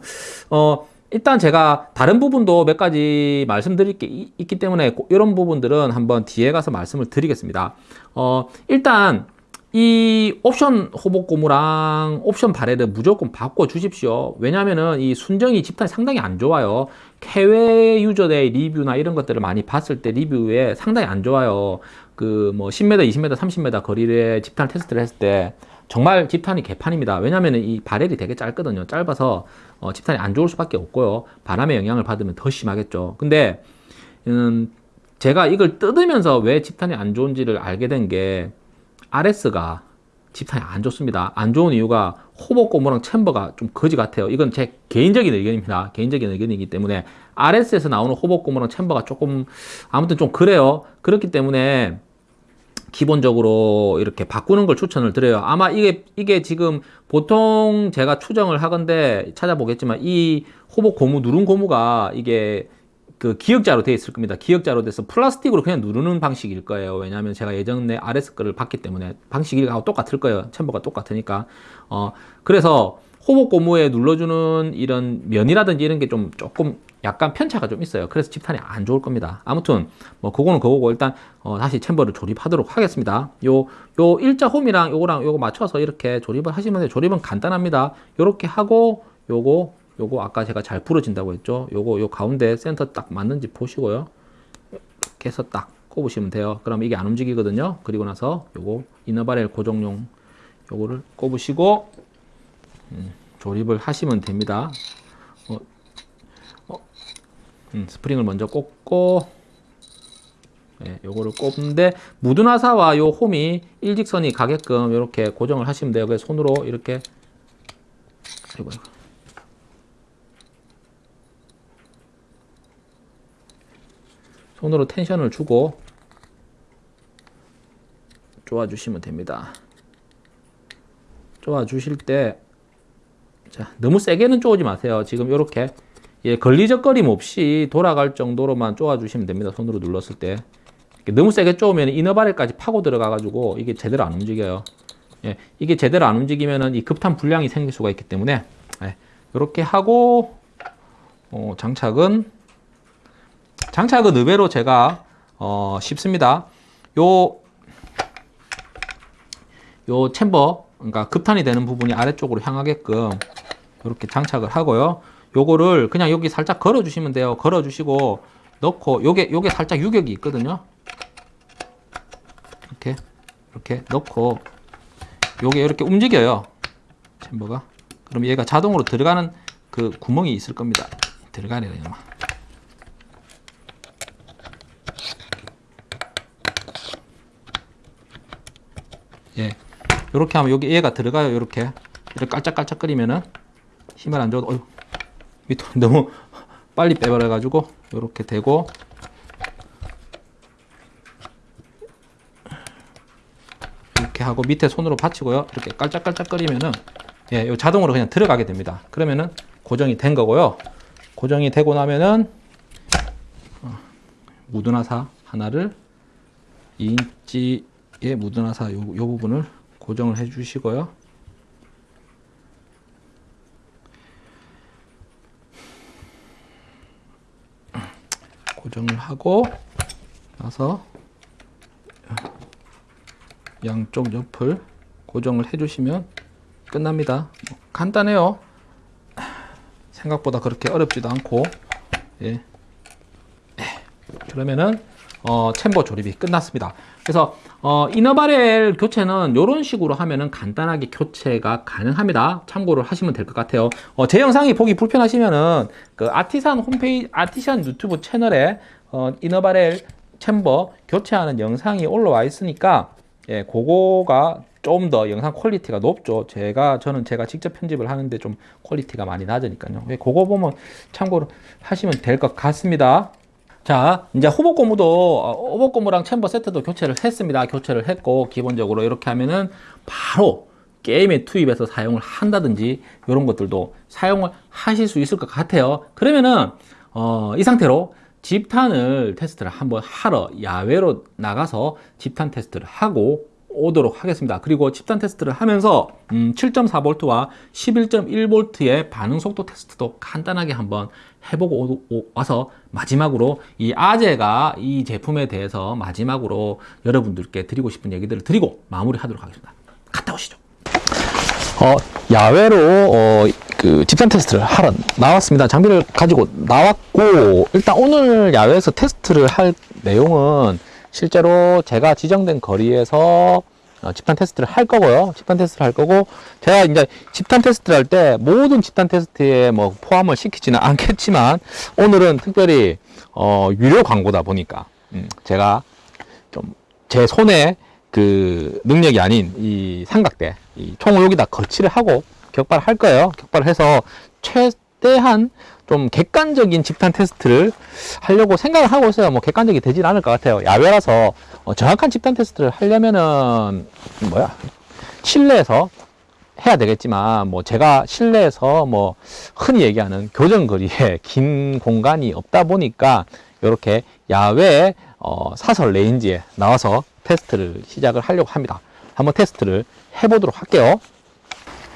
어, 일단 제가 다른 부분도 몇 가지 말씀드릴 게 이- 있기 때문에 고- 이런 부분들은 한번 뒤에 가서 말씀을 드리겠습니다. 어, 일단 이 옵션 호복 고무랑 옵션 바렐을 무조건 바꿔 주십시오. 왜냐면은 이 순정이 집탄이 상당히 안 좋아요. 해외 유저들의 리뷰나 이런 것들을 많이 봤을 때 리뷰에 상당히 안 좋아요. 그 뭐 10m, 20m, 30m 거리에 집탄 테스트를 했을 때 정말 집탄이 개판입니다. 왜냐면은 이 바렐이 되게 짧거든요. 짧아서 어, 집탄이 안 좋을 수밖에 없고요. 바람의 영향을 받으면 더 심하겠죠. 근데 음, 제가 이걸 뜯으면서 왜 집탄이 안 좋은지를 알게 된 게 RS가 집탄이 안 좋습니다. 안 좋은 이유가 호복 고무랑 챔버가 좀 거지 같아요. 이건 제 개인적인 의견입니다. 개인적인 의견이기 때문에 RS에서 나오는 호복 고무랑 챔버가 조금 아무튼 좀 그래요. 그렇기 때문에 기본적으로 이렇게 바꾸는 걸 추천을 드려요. 아마 이게 이게 지금 보통 제가 추정을 하건데 찾아보겠지만 이 호복 고무 누른 고무가 이게 그 기역자로 되어 있을 겁니다. 기역자로 돼서 플라스틱으로 그냥 누르는 방식일 거예요. 왜냐하면 제가 예전에 RS 거를 봤기 때문에 방식이하고 똑같을 거예요. 챔버가 똑같으니까. 어 그래서 호복 고무에 눌러주는 이런 면이라든지 이런 게 좀 조금 약간 편차가 좀 있어요. 그래서 집탄이 안 좋을 겁니다. 아무튼 뭐 그거는 그거고 일단 어, 다시 챔버를 조립하도록 하겠습니다. 요 요 일자 홈이랑 요거랑 요거 맞춰서 이렇게 조립을 하시면 돼요. 조립은 간단합니다. 요렇게 하고 요거 요거 아까 제가 잘 부러진다고 했죠. 요거 요 가운데 센터 딱 맞는지 보시고요. 이렇게 해서 딱 꼽으시면 돼요. 그럼 이게 안 움직이거든요. 그리고 나서 요거 이너바렐 고정용 요거를 꼽으시고 음, 조립을 하시면 됩니다. 음, 스프링을 먼저 꽂고 예, 요거를 꼽는데 무드나사와 요 홈이 일직선이 가게끔 이렇게 고정을 하시면 돼요. 그래서 손으로 이렇게 아이고. 손으로 텐션을 주고 쪼아주시면 됩니다. 쪼아 주실 때 자, 너무 세게는 쪼지 마세요. 지금 이렇게 예, 걸리적거림 없이 돌아갈 정도로만 쪼아 주시면 됩니다. 손으로 눌렀을 때. 너무 세게 쪼으면 이너바렐까지 파고 들어가 가지고 이게 제대로 안 움직여요. 예, 이게 제대로 안 움직이면은 이 급탄 불량이 생길 수가 있기 때문에 예, 이렇게 하고 어, 장착은 장착은 의외로 제가 어, 쉽습니다. 요, 요 챔버, 그러니까 급탄이 되는 부분이 아래쪽으로 향하게끔 이렇게 장착을 하고요. 요거를 그냥 여기 살짝 걸어 주시면 돼요. 걸어 주시고 넣고 요게 요게 살짝 유격이 있거든요. 이렇게 이렇게 넣고 요게 이렇게 움직여요. 챔버가. 그럼 얘가 자동으로 들어가는 그 구멍이 있을 겁니다. 들어가네요, 이놈아. 예. 요렇게 하면 여기 얘가 들어가요, 요렇게. 이렇게 깔짝깔짝거리면은 힘을 안 줘도, 어휴, 밑으로 너무 빨리 빼버려 가지고, 요렇게 되고, 이렇게 하고 밑에 손으로 받치고요. 이렇게 깔짝깔짝 거리면은, 예, 요 자동으로 그냥 들어가게 됩니다. 그러면은 고정이 된 거고요. 고정이 되고 나면은, 어, 무드나사 하나를 2인치의 무드나사 요, 요 부분을 고정을 해 주시고요. 고정을 하고 나서 양쪽 옆을 고정을 해 주시면 끝납니다. 뭐 간단해요. 생각보다 그렇게 어렵지도 않고 예. 그러면은 어, chamber 조립이 끝났습니다. 그래서 어, inner barrel 교체는 이런 식으로 하면은 간단하게 교체가 가능합니다. 참고를 하시면 될 것 같아요. 어, 제 영상이 보기 불편하시면은 그 아티산 홈페이지 아티산 유튜브 채널에 어, inner barrel chamber 교체하는 영상이 올라와 있으니까 예, 그거가 좀 더 영상 quality가 높죠. 제가 저는 제가 직접 편집을 하는데 좀 quality가 많이 낮으니까요. 예, 그거 보면 참고로 하시면 될 것 같습니다. 자, 이제 hop-up 고무도 어, hop-up 고무랑 chamber 세트도 교체를 했습니다. 교체를 했고 기본적으로 이렇게 하면은 바로 게임에 투입해서 사용을 한다든지 이런 것들도 사용을 하실 수 있을 것 같아요. 그러면은 어, 이 상태로 집탄을 테스트를 한번 하러 야외로 나가서 집탄 테스트를 하고 오도록 하겠습니다. 그리고 집탄 테스트를 하면서 음, 7.4V와 11.1V의 반응 속도 테스트도 간단하게 한번 해보고 오, 오, 와서 마지막으로 이 아재가 이 제품에 대해서 마지막으로 여러분들께 드리고 싶은 얘기들을 드리고 마무리하도록 하겠습니다. 갔다 오시죠. 어, 야외로 어, 그 집단 테스트를 하러 나왔습니다. 장비를 가지고 나왔고 일단 오늘 야외에서 테스트를 할 내용은 실제로 제가 지정된 거리에서 어, 집단 테스트를 할 거고요. 집단 테스트를 할 거고 제가 이제 집단 테스트를 할 때 모든 집단 테스트에 뭐 포함을 시키지는 않겠지만 오늘은 특별히 어, 유료 광고다 보니까 음, 제가 좀 제 손에 그 능력이 아닌 이 삼각대 이 총을 여기다 거치를 하고 격발을 할 거예요. 격발을 해서 최대한 좀 객관적인 집단 테스트를 하려고 생각을 하고 있어요. 뭐 객관적이 되진 않을 것 같아요. 야외라서 어, 정확한 집탄 테스트를 하려면은 뭐야 실내에서 해야 되겠지만 뭐 제가 실내에서 뭐 흔히 얘기하는 교정거리에 긴 공간이 없다 보니까 이렇게 야외 어, 사설 range에 나와서 테스트를 시작을 하려고 합니다. 한번 테스트를 해보도록 할게요.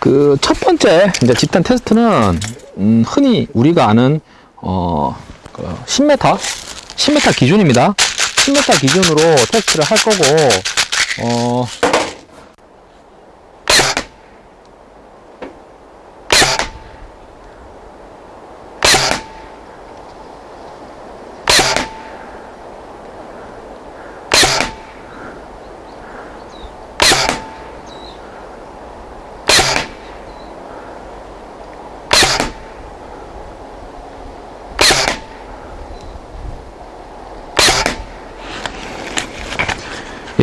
그 첫 번째 이제 집탄 테스트는 음, 흔히 우리가 아는 어, 그 10m 10m 기준입니다. 10m 기준으로 테스트를 할 거고 어,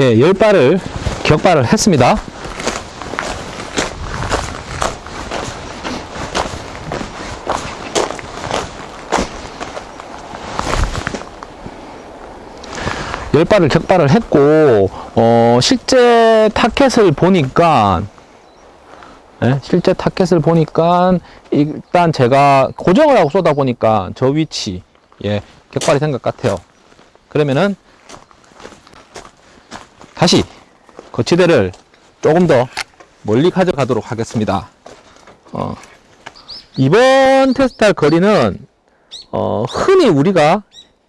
예, 10발을 격발을 했습니다. 열 발을 격발을 했고 어, 실제 타켓을 보니까 예, 실제 타켓을 보니까 일단 제가 고정을 하고 쏘다 보니까 저 위치 예, 격발이 된 것 같아요. 그러면은 다시 거치대를 조금 더 멀리 가져가도록 하겠습니다. 어, 이번 테스트할 거리는 어, 흔히 우리가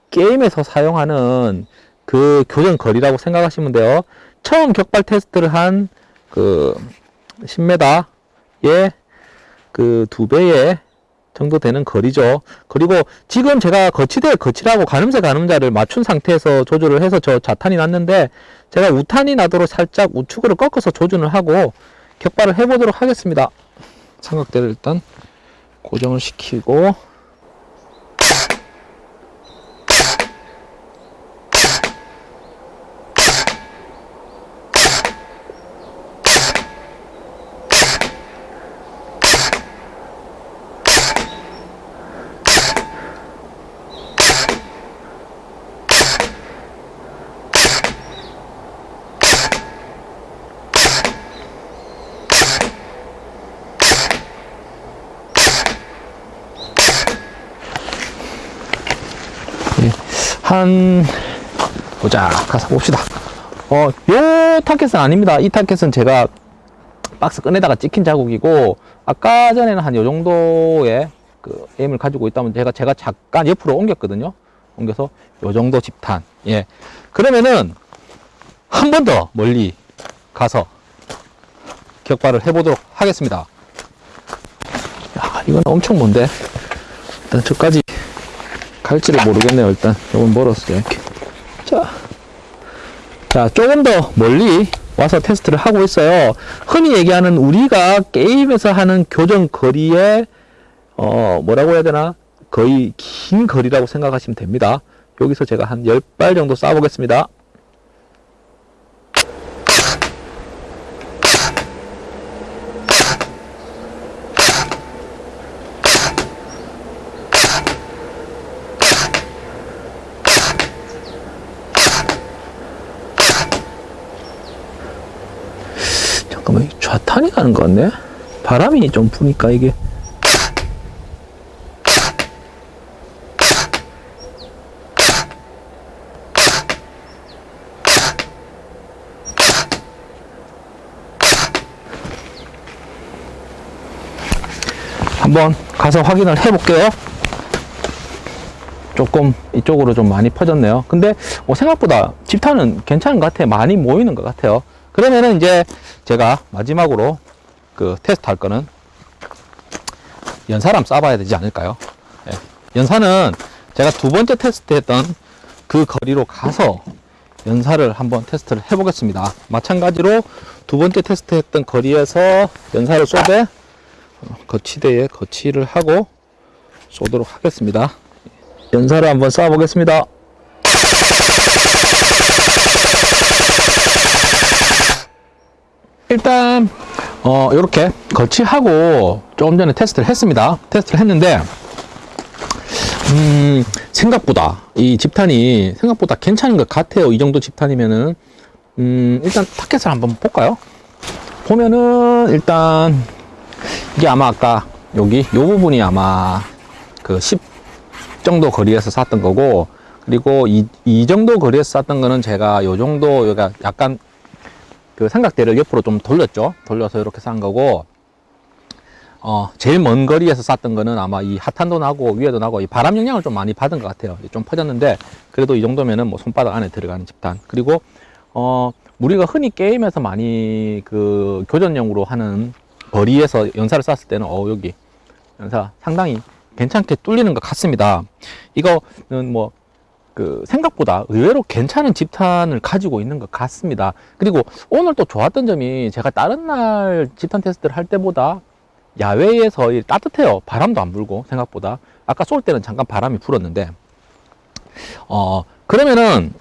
게임에서 사용하는 그 교전 거리라고 생각하시면 돼요. 처음 격발 테스트를 한 그 10m의 그 두 배의 정도 되는 거리죠. 그리고 지금 제가 거치대 거치라고 가늠쇠 가늠자를 맞춘 상태에서 조절을 해서 저 자탄이 났는데 제가 우탄이 나도록 살짝 우측으로 꺾어서 조준을 하고 격발을 해보도록 하겠습니다. 삼각대를 일단 고정을 시키고 한 보자. 가서 봅시다. 어, 요 타켓은 아닙니다. 이 타켓은 제가 박스 끈에다가 찍힌 자국이고 아까 전에는 한 요 정도의 그 에임을 가지고 있다면 제가 제가 잠깐 옆으로 옮겼거든요. 옮겨서 요 정도 집탄. 예. 그러면은 한 번 더 멀리 가서 격발을 해보도록 하겠습니다. 야 이건 엄청 먼데. 일단 저까지 갈지를 모르겠네요 일단. 조금 멀었어요 이렇게. 자, 자 조금 더 멀리 와서 테스트를 하고 있어요. 흔히 얘기하는 우리가 게임에서 하는 교정 거리에 어 뭐라고 해야 되나? 거의 긴 거리라고 생각하시면 됩니다. 여기서 제가 한 10발 정도 쏴 보겠습니다 좌탄이 가는 것 같네? 바람이 좀 부니까 이게. 한번 가서 확인을 해 볼게요. 조금 이쪽으로 좀 많이 퍼졌네요. 근데 뭐 생각보다 집탄은 괜찮은 것 같아요. 많이 모이는 것 같아요 그러면은 이제 제가 마지막으로 그 테스트 할 거는 한번 쏴봐야 되지 않을까요? 예. 연사는 제가 두 번째 테스트 했던 그 거리로 가서 연사를 한번 테스트를 해 보겠습니다. 마찬가지로 두 번째 테스트 했던 거리에서 연사를 쏘되 거치대에 거치를 하고 쏘도록 하겠습니다. 연사를 한번 쏴 보겠습니다 일단 어 이렇게 거치하고 조금 전에 테스트를 했습니다. 테스트를 했는데 음 생각보다 이 집탄이 생각보다 괜찮은 것 같아요. 이 정도 집탄이면은. 음 일단 타켓을 한번 볼까요? 보면은 일단 이게 아마 아까 여기 요 부분이 아마 그 10 정도 거리에서 쐈던 거고 그리고 이, 이 정도 거리에서 쐈던 거는 제가 요 정도 약간 그 삼각대를 옆으로 좀 돌렸죠. 돌려서 이렇게 싼 거고 어 제일 먼 거리에서 쐈던 거는 아마 이 하탄도 나고 위에도 나고 이 바람 영향을 좀 많이 받은 것 같아요. 좀 퍼졌는데 그래도 이 정도면은 뭐 손바닥 안에 들어가는 집단. 그리고 어 우리가 흔히 게임에서 많이 그 교전용으로 하는 거리에서 연사를 쐈을 때는 어 여기 연사 상당히 괜찮게 뚫리는 것 같습니다. 이거는 뭐 그 생각보다 의외로 괜찮은 집탄을 가지고 있는 것 같습니다. 그리고 오늘 또 좋았던 점이 제가 다른 날 집탄 테스트를 할 때보다 야외에서 이 따뜻해요. 바람도 안 불고 생각보다. 아까 쏠 때는 잠깐 바람이 불었는데. 어 그러면은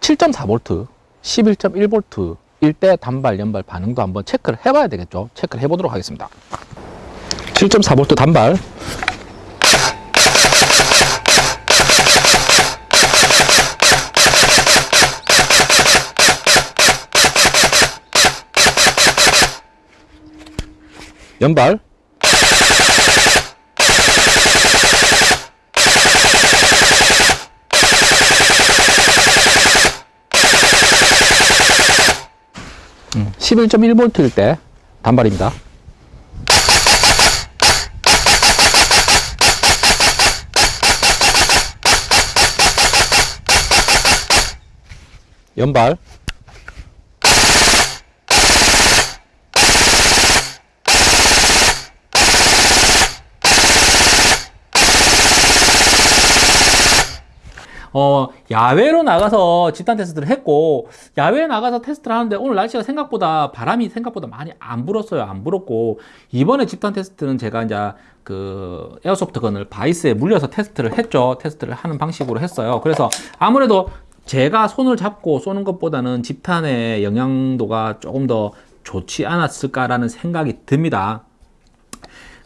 7.4V 11.1V 일대 단발 연발 반응도 한번 체크를 해봐야 되겠죠. 체크를 해보도록 하겠습니다. 7.4V 단발 연발. 음, 11.1V일 때 단발입니다. 연발. 어, 야외로 나가서 집탄 테스트를 했고, 야외에 나가서 테스트를 하는데 오늘 날씨가 생각보다 바람이 생각보다 많이 안 불었어요. 안 불었고, 이번에 집탄 테스트는 제가 이제 그 airsoft gun을 바이스에 물려서 테스트를 했죠. 테스트를 하는 방식으로 했어요. 그래서 아무래도 제가 손을 잡고 쏘는 것보다는 집탄의 영향도가 조금 더 좋지 않았을까라는 생각이 듭니다.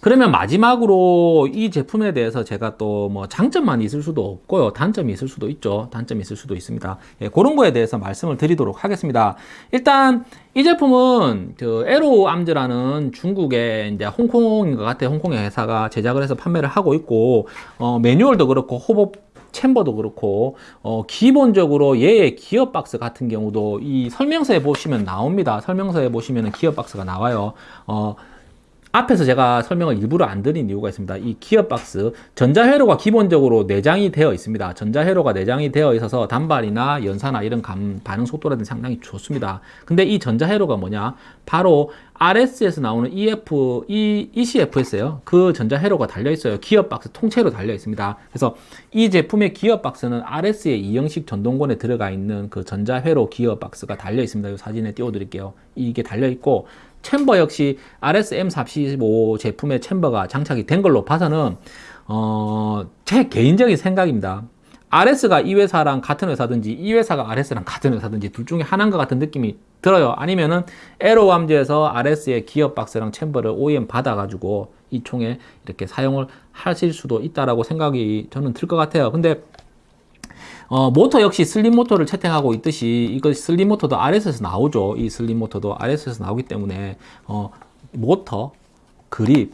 그러면 마지막으로 이 제품에 대해서 제가 또 뭐 장점만 있을 수도 없고요. 단점이 있을 수도 있죠. 단점이 있을 수도 있습니다. 예, 그런 거에 대해서 말씀을 드리도록 하겠습니다. 일단 이 제품은 그 에로 암즈라는 중국의 이제 홍콩인 것 같아요. 홍콩의 회사가 제작을 해서 판매를 하고 있고 어, 매뉴얼도 그렇고 호법 챔버도 그렇고 어, 기본적으로 얘의 기어 박스 같은 경우도 이 설명서에 보시면 나옵니다. 설명서에 보시면 기어 박스가 나와요. 어, 앞에서 제가 설명을 일부러 안 드린 이유가 있습니다. 이 기어박스 전자회로가 기본적으로 내장이 되어 있습니다. 전자회로가 내장이 되어 있어서 단발이나 연사나 이런 감, 반응 속도라든지 상당히 좋습니다. 근데 이 전자회로가 뭐냐? 바로 RS에서 나오는 EF, E, ECFS예요. 그 전자회로가 달려 있어요. 기어박스 통째로 달려 있습니다. 그래서 이 제품의 기어박스는 RS의 이형식 전동권에 들어가 있는 그 전자회로 기어박스가 달려 있습니다. 이 사진에 띄워드릴게요. 이게 달려 있고 챔버 역시 RSM45 제품의 챔버가 장착이 된 걸로 봐서는 어, 제 개인적인 생각입니다. RS가 이 회사랑 같은 회사든지 이 회사가 RS랑 같은 회사든지 둘 중에 하나인 것 같은 느낌이 들어요. 아니면은 에로암즈에서 RS의 기어박스랑 chamber를 OEM 받아가지고 이 총에 이렇게 사용을 하실 수도 있다라고 생각이 저는 들 것 같아요. 근데 어, 모터 역시 슬림 모터를 채택하고 있듯이 이거 슬림 모터도 RS에서 나오죠. 이 슬림 모터도 RS에서 나오기 때문에 어, 모터, 그립,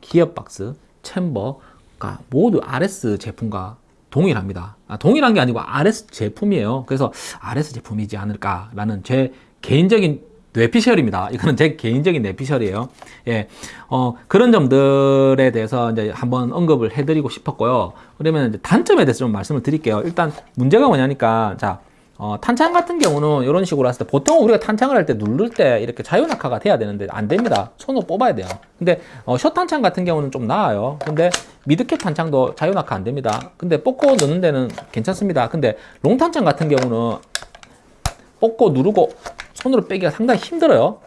기어박스, chamber가 모두 RS 제품과 동일합니다. 아, 동일한 게 아니고 RS 제품이에요. 그래서 RS 제품이지 않을까라는 제 개인적인 뇌피셜입니다. 이거는 제 개인적인 뇌피셜이에요. 예, 어, 그런 점들에 대해서 이제 한번 언급을 해드리고 싶었고요. 그러면 단점에 대해서 좀 말씀을 드릴게요. 일단 문제가 뭐냐니까, 자, 어, 탄창 같은 경우는 이런 식으로 했을 때 보통 우리가 탄창을 할 때 누를 때 이렇게 자유낙하가 돼야 되는데 안 됩니다. 손으로 뽑아야 돼요. 근데 어, 숏 탄창 같은 경우는 좀 나아요. 근데 미드캡 탄창도 자유낙하 안 됩니다. 근데 뽑고 넣는 데는 괜찮습니다. 근데 롱 탄창 같은 경우는 뽑고 누르고 손으로 빼기가 상당히 힘들어요.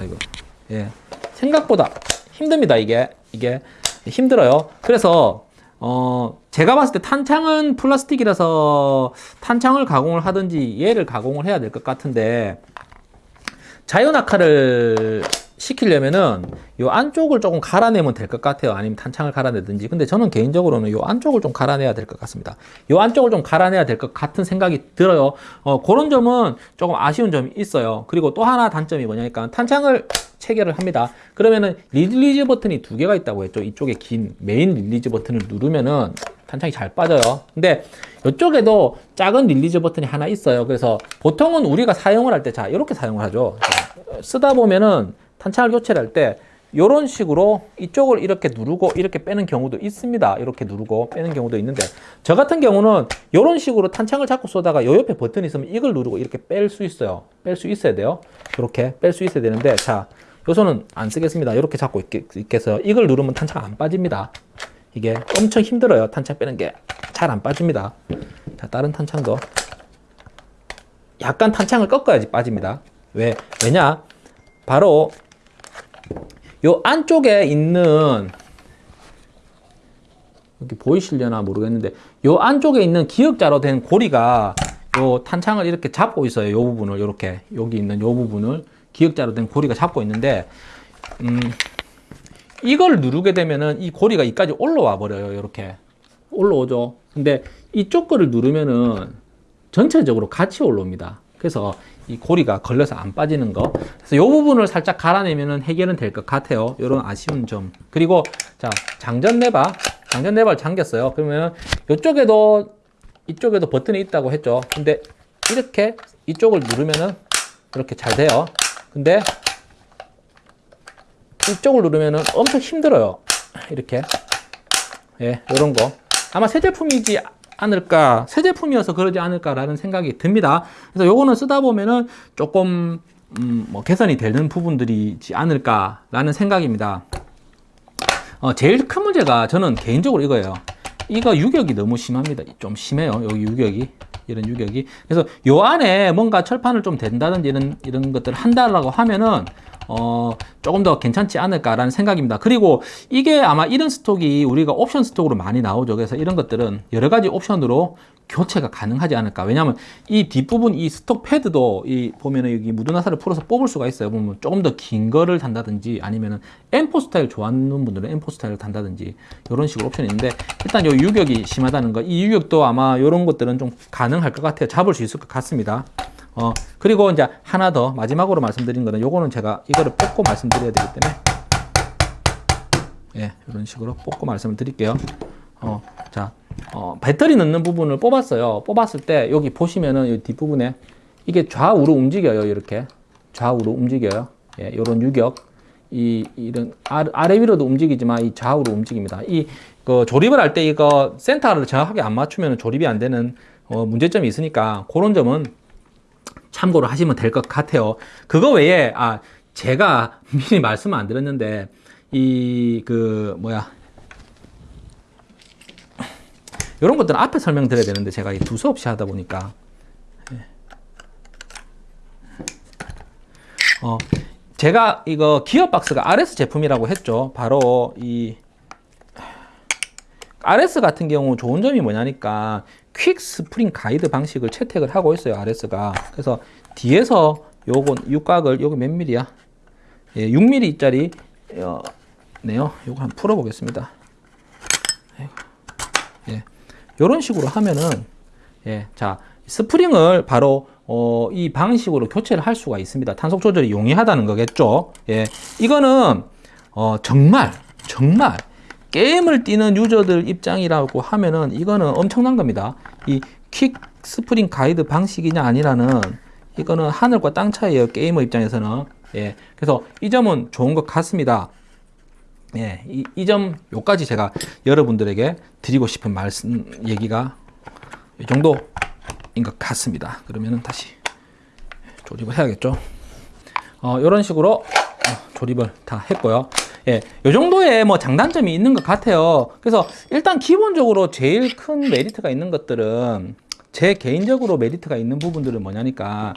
아이고. 예. 생각보다 힘듭니다, 이게. 이게 힘들어요. 그래서 어, 제가 봤을 때 탄창은 플라스틱이라서 탄창을 가공을 하든지 얘를 가공을 해야 될 것 같은데 자연낙하를 시키려면은 요 안쪽을 조금 갈아내면 될 것 같아요. 아니면 탄창을 갈아내든지. 근데 저는 개인적으로는 요 안쪽을 좀 갈아내야 될 것 같습니다. 요 안쪽을 좀 갈아내야 될 것 같은 생각이 들어요. 어, 그런 점은 조금 아쉬운 점이 있어요. 그리고 또 하나 단점이 뭐냐니까 탄창을 체결을 합니다. 그러면은 release 버튼이 두 개가 있다고 했죠. 이쪽에 긴 main release 버튼을 누르면은 탄창이 잘 빠져요. 근데 이쪽에도 작은 release 버튼이 하나 있어요. 그래서 보통은 우리가 사용을 할 때 자, 이렇게 사용을 하죠. 쓰다 보면은 탄창을 교체를 할 때 이런 식으로 이쪽을 이렇게 누르고 이렇게 빼는 경우도 있습니다. 이렇게 누르고 빼는 경우도 있는데 저 같은 경우는 이런 식으로 탄창을 잡고 쏘다가 요 옆에 버튼이 있으면 이걸 누르고 이렇게 뺄 수 있어요. 뺄 수 있어야 돼요. 이렇게 뺄 수 있어야 되는데 자, 요 손은 안 쓰겠습니다. 이렇게 잡고 있겠어요. 이걸 누르면 탄창 안 빠집니다. 이게 엄청 힘들어요. 탄창 빼는 게 잘 안 빠집니다. 자, 다른 탄창도 약간 탄창을 꺾어야지 빠집니다. 왜? 왜냐? 바로 요 안쪽에 있는 여기 보이시려나 모르겠는데 요 안쪽에 있는 기역자로 된 고리가 요 탄창을 이렇게 잡고 있어요. 요 부분을 이렇게 여기 있는 요 부분을 기역자로 된 고리가 잡고 있는데 음, 이걸 누르게 되면은 이 고리가 이까지 올라와 버려요. 이렇게 올라오죠. 근데 이쪽 거를 누르면은 전체적으로 같이 올라옵니다. 그래서 이 고리가 걸려서 안 빠지는 거. 그래서 이 부분을 살짝 갈아내면은 해결은 될 것 같아요. 이런 아쉬운 점. 그리고 자 장전 레바, 장전 레바를 잠겼어요. 그러면 이쪽에도 이쪽에도 버튼이 있다고 했죠. 근데 이렇게 이쪽을 누르면은 이렇게 잘 돼요. 근데 이쪽을 누르면은 엄청 힘들어요. 이렇게. 예, 이런 거. 아마 새 제품이지 않을까, 새 제품이어서 그러지 않을까라는 생각이 듭니다. 그래서 요거는 쓰다 보면은 조금, 음, 뭐 개선이 되는 부분들이지 않을까라는 생각입니다. 어, 제일 큰 문제가 저는 개인적으로 이거예요. 이거 유격이 너무 심합니다. 좀 심해요. 여기 유격이. 이런 유격이. 그래서 요 안에 뭔가 철판을 좀 댄다든지 이런, 이런 것들을 한다라고 하면은, 어, 조금 더 괜찮지 않을까라는 생각입니다. 그리고 이게 아마 이런 스톡이 우리가 옵션 스톡으로 많이 나오죠. 그래서 이런 것들은 여러 가지 옵션으로 교체가 가능하지 않을까. 왜냐하면 이 뒷부분 이 스톡 패드도 이 보면은 여기 무드나사를 풀어서 뽑을 수가 있어요. 보면 조금 더 긴 거를 단다든지 아니면은 M4 스타일 좋아하는 분들은 M4 스타일을 단다든지 이런 식으로 옵션이 있는데 일단 요 유격이 심하다는 거. 이 유격도 아마 이런 것들은 좀 가능할 것 같아요. 잡을 수 있을 것 같습니다. 어, 그리고 이제 하나 더 마지막으로 말씀드린 거는 요거는 제가 이거를 뽑고 말씀드려야 되기 때문에 예, 이런 식으로 뽑고 말씀을 드릴게요. 어, 자, 어, 배터리 넣는 부분을 뽑았어요. 뽑았을 때 여기 보시면은 이 뒷부분에 이게 좌우로 움직여요. 이렇게 좌우로 움직여요. 예, 요런 유격. 이 이런 아래, 위로도 움직이지만 이 좌우로 움직입니다. 이 그 조립을 할 때 이거 센터를 정확하게 안 맞추면 조립이 안 되는 어, 문제점이 있으니까 그런 점은 참고를 하시면 될 것 같아요. 그거 외에 아 제가 미리 말씀 안 드렸는데 이 그 뭐야 이런 것들은 앞에 설명드려야 되는데 제가 이 두서 없이 하다 보니까 예. 어 제가 이거 기어박스가 RS 제품이라고 했죠. 바로 이 RS 같은 경우 좋은 점이 뭐냐니까 퀵 스프링 가이드 방식을 채택을 하고 있어요. RS가. 그래서 뒤에서 요건 육각을 요거 몇 밀이야? 예, 6mm짜리 어, 네요. 요거 한번 풀어 보겠습니다. 예. 요런 식으로 하면은 예. 자, 스프링을 바로 어, 이 방식으로 교체를 할 수가 있습니다. 탄속 조절이 용이하다는 거겠죠. 예. 이거는 어, 정말 정말 게임을 뛰는 유저들 입장이라고 하면은 이거는 엄청난 겁니다. 이 quick 스프링 가이드 방식이냐 아니라는 이거는 하늘과 땅 차이에요. 게이머 입장에서는. 예. 그래서 이 점은 좋은 것 같습니다. 예. 이, 이 점, 요까지 제가 여러분들에게 드리고 싶은 말씀, 얘기가 이 정도인 것 같습니다. 그러면은 다시 조립을 해야겠죠. 어, 이런 식으로 어, 조립을 다 했고요. 예, 요 정도의 뭐 장단점이 있는 것 같아요. 그래서 일단 기본적으로 제일 큰 메리트가 있는 것들은 제 개인적으로 메리트가 있는 부분들은 뭐냐니까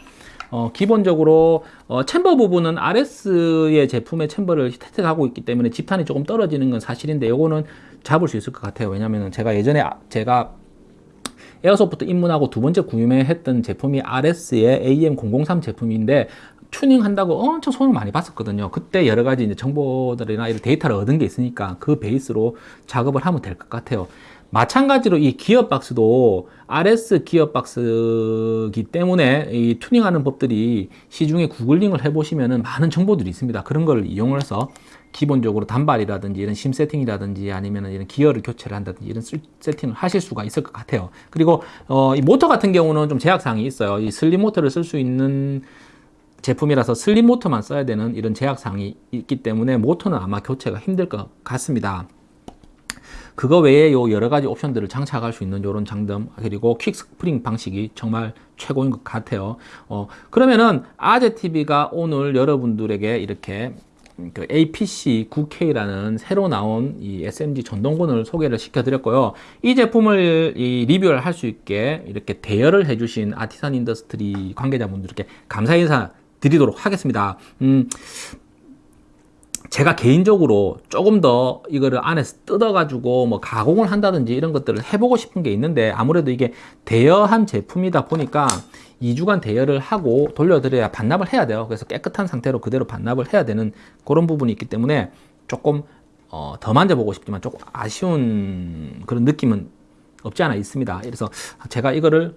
어, 기본적으로 어, 챔버 부분은 RS의 제품의 챔버를 혜택하고 있기 때문에 집탄이 조금 떨어지는 건 사실인데 요거는 잡을 수 있을 것 같아요. 왜냐면은 제가 예전에 아- 제가 에어소프트 입문하고 두 번째 구매했던 제품이 RS의 AM003 제품인데 튜닝한다고 엄청 손을 많이 봤었거든요. 그때 여러 가지 이제 정보들이나 이런 데이터를 얻은 게 있으니까 그 베이스로 작업을 하면 될 것 같아요. 마찬가지로 이 기어박스도 RS 기어박스기 때문에 이 튜닝하는 법들이 시중에 구글링을 해보시면은 많은 정보들이 있습니다. 그런 걸 이용을 해서 기본적으로 단발이라든지 이런 shim 세팅이라든지 아니면 이런 기어를 교체를 한다든지 이런 쓸- 세팅을 하실 수가 있을 것 같아요. 그리고 어, 이 모터 같은 경우는 좀 제약사항이 있어요. 이 슬림 모터를 쓸 수 있는 제품이라서 슬림 모터만 써야 되는 이런 제약사항이 있기 때문에 모터는 아마 교체가 힘들 것 같습니다. 그거 외에 요 여러 가지 옵션들을 장착할 수 있는 이런 장점 그리고 quick 스프링 방식이 정말 최고인 것 같아요. 어, 그러면은 아재 TV가 오늘 여러분들에게 이렇게 그 APC 9K라는 새로 나온 이 SMG 전동건을 소개를 시켜드렸고요. 이 제품을 이 리뷰를 할 수 있게 이렇게 대여를 해주신 아티산 인더스트리 관계자분들께 감사 인사 드리도록 하겠습니다. 음, 제가 개인적으로 조금 더 이거를 안에서 뜯어가지고 뭐 가공을 한다든지 이런 것들을 해보고 싶은 게 있는데 아무래도 이게 대여한 제품이다 보니까 2주간 대여를 하고 돌려드려야 반납을 해야 돼요. 그래서 깨끗한 상태로 그대로 반납을 해야 되는 그런 부분이 있기 때문에 조금 어, 더 만져보고 싶지만 조금 아쉬운 그런 느낌은 없지 않아 있습니다. 그래서 제가 이거를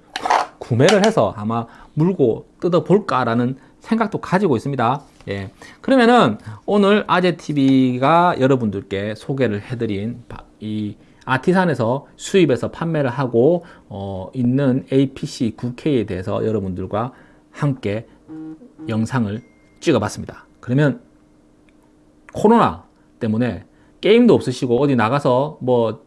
구매를 해서 아마 물고 뜯어 볼까라는 생각도 가지고 있습니다. 예. 그러면은 오늘 아재TV가 여러분들께 소개를 해드린 바- 이 아티산에서 수입해서 판매를 하고 어, 있는 APC 9K에 대해서 여러분들과 함께 영상을 찍어봤습니다. 그러면 코로나 때문에 게임도 없으시고 어디 나가서 뭐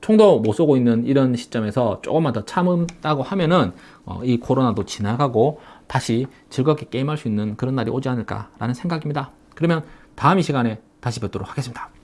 총도 못 쏘고 있는 이런 시점에서 조금만 더 참은다고 하면은 어, 이 코로나도 지나가고 다시 즐겁게 게임할 수 있는 그런 날이 오지 않을까라는 생각입니다. 그러면 다음 이 시간에 다시 뵙도록 하겠습니다.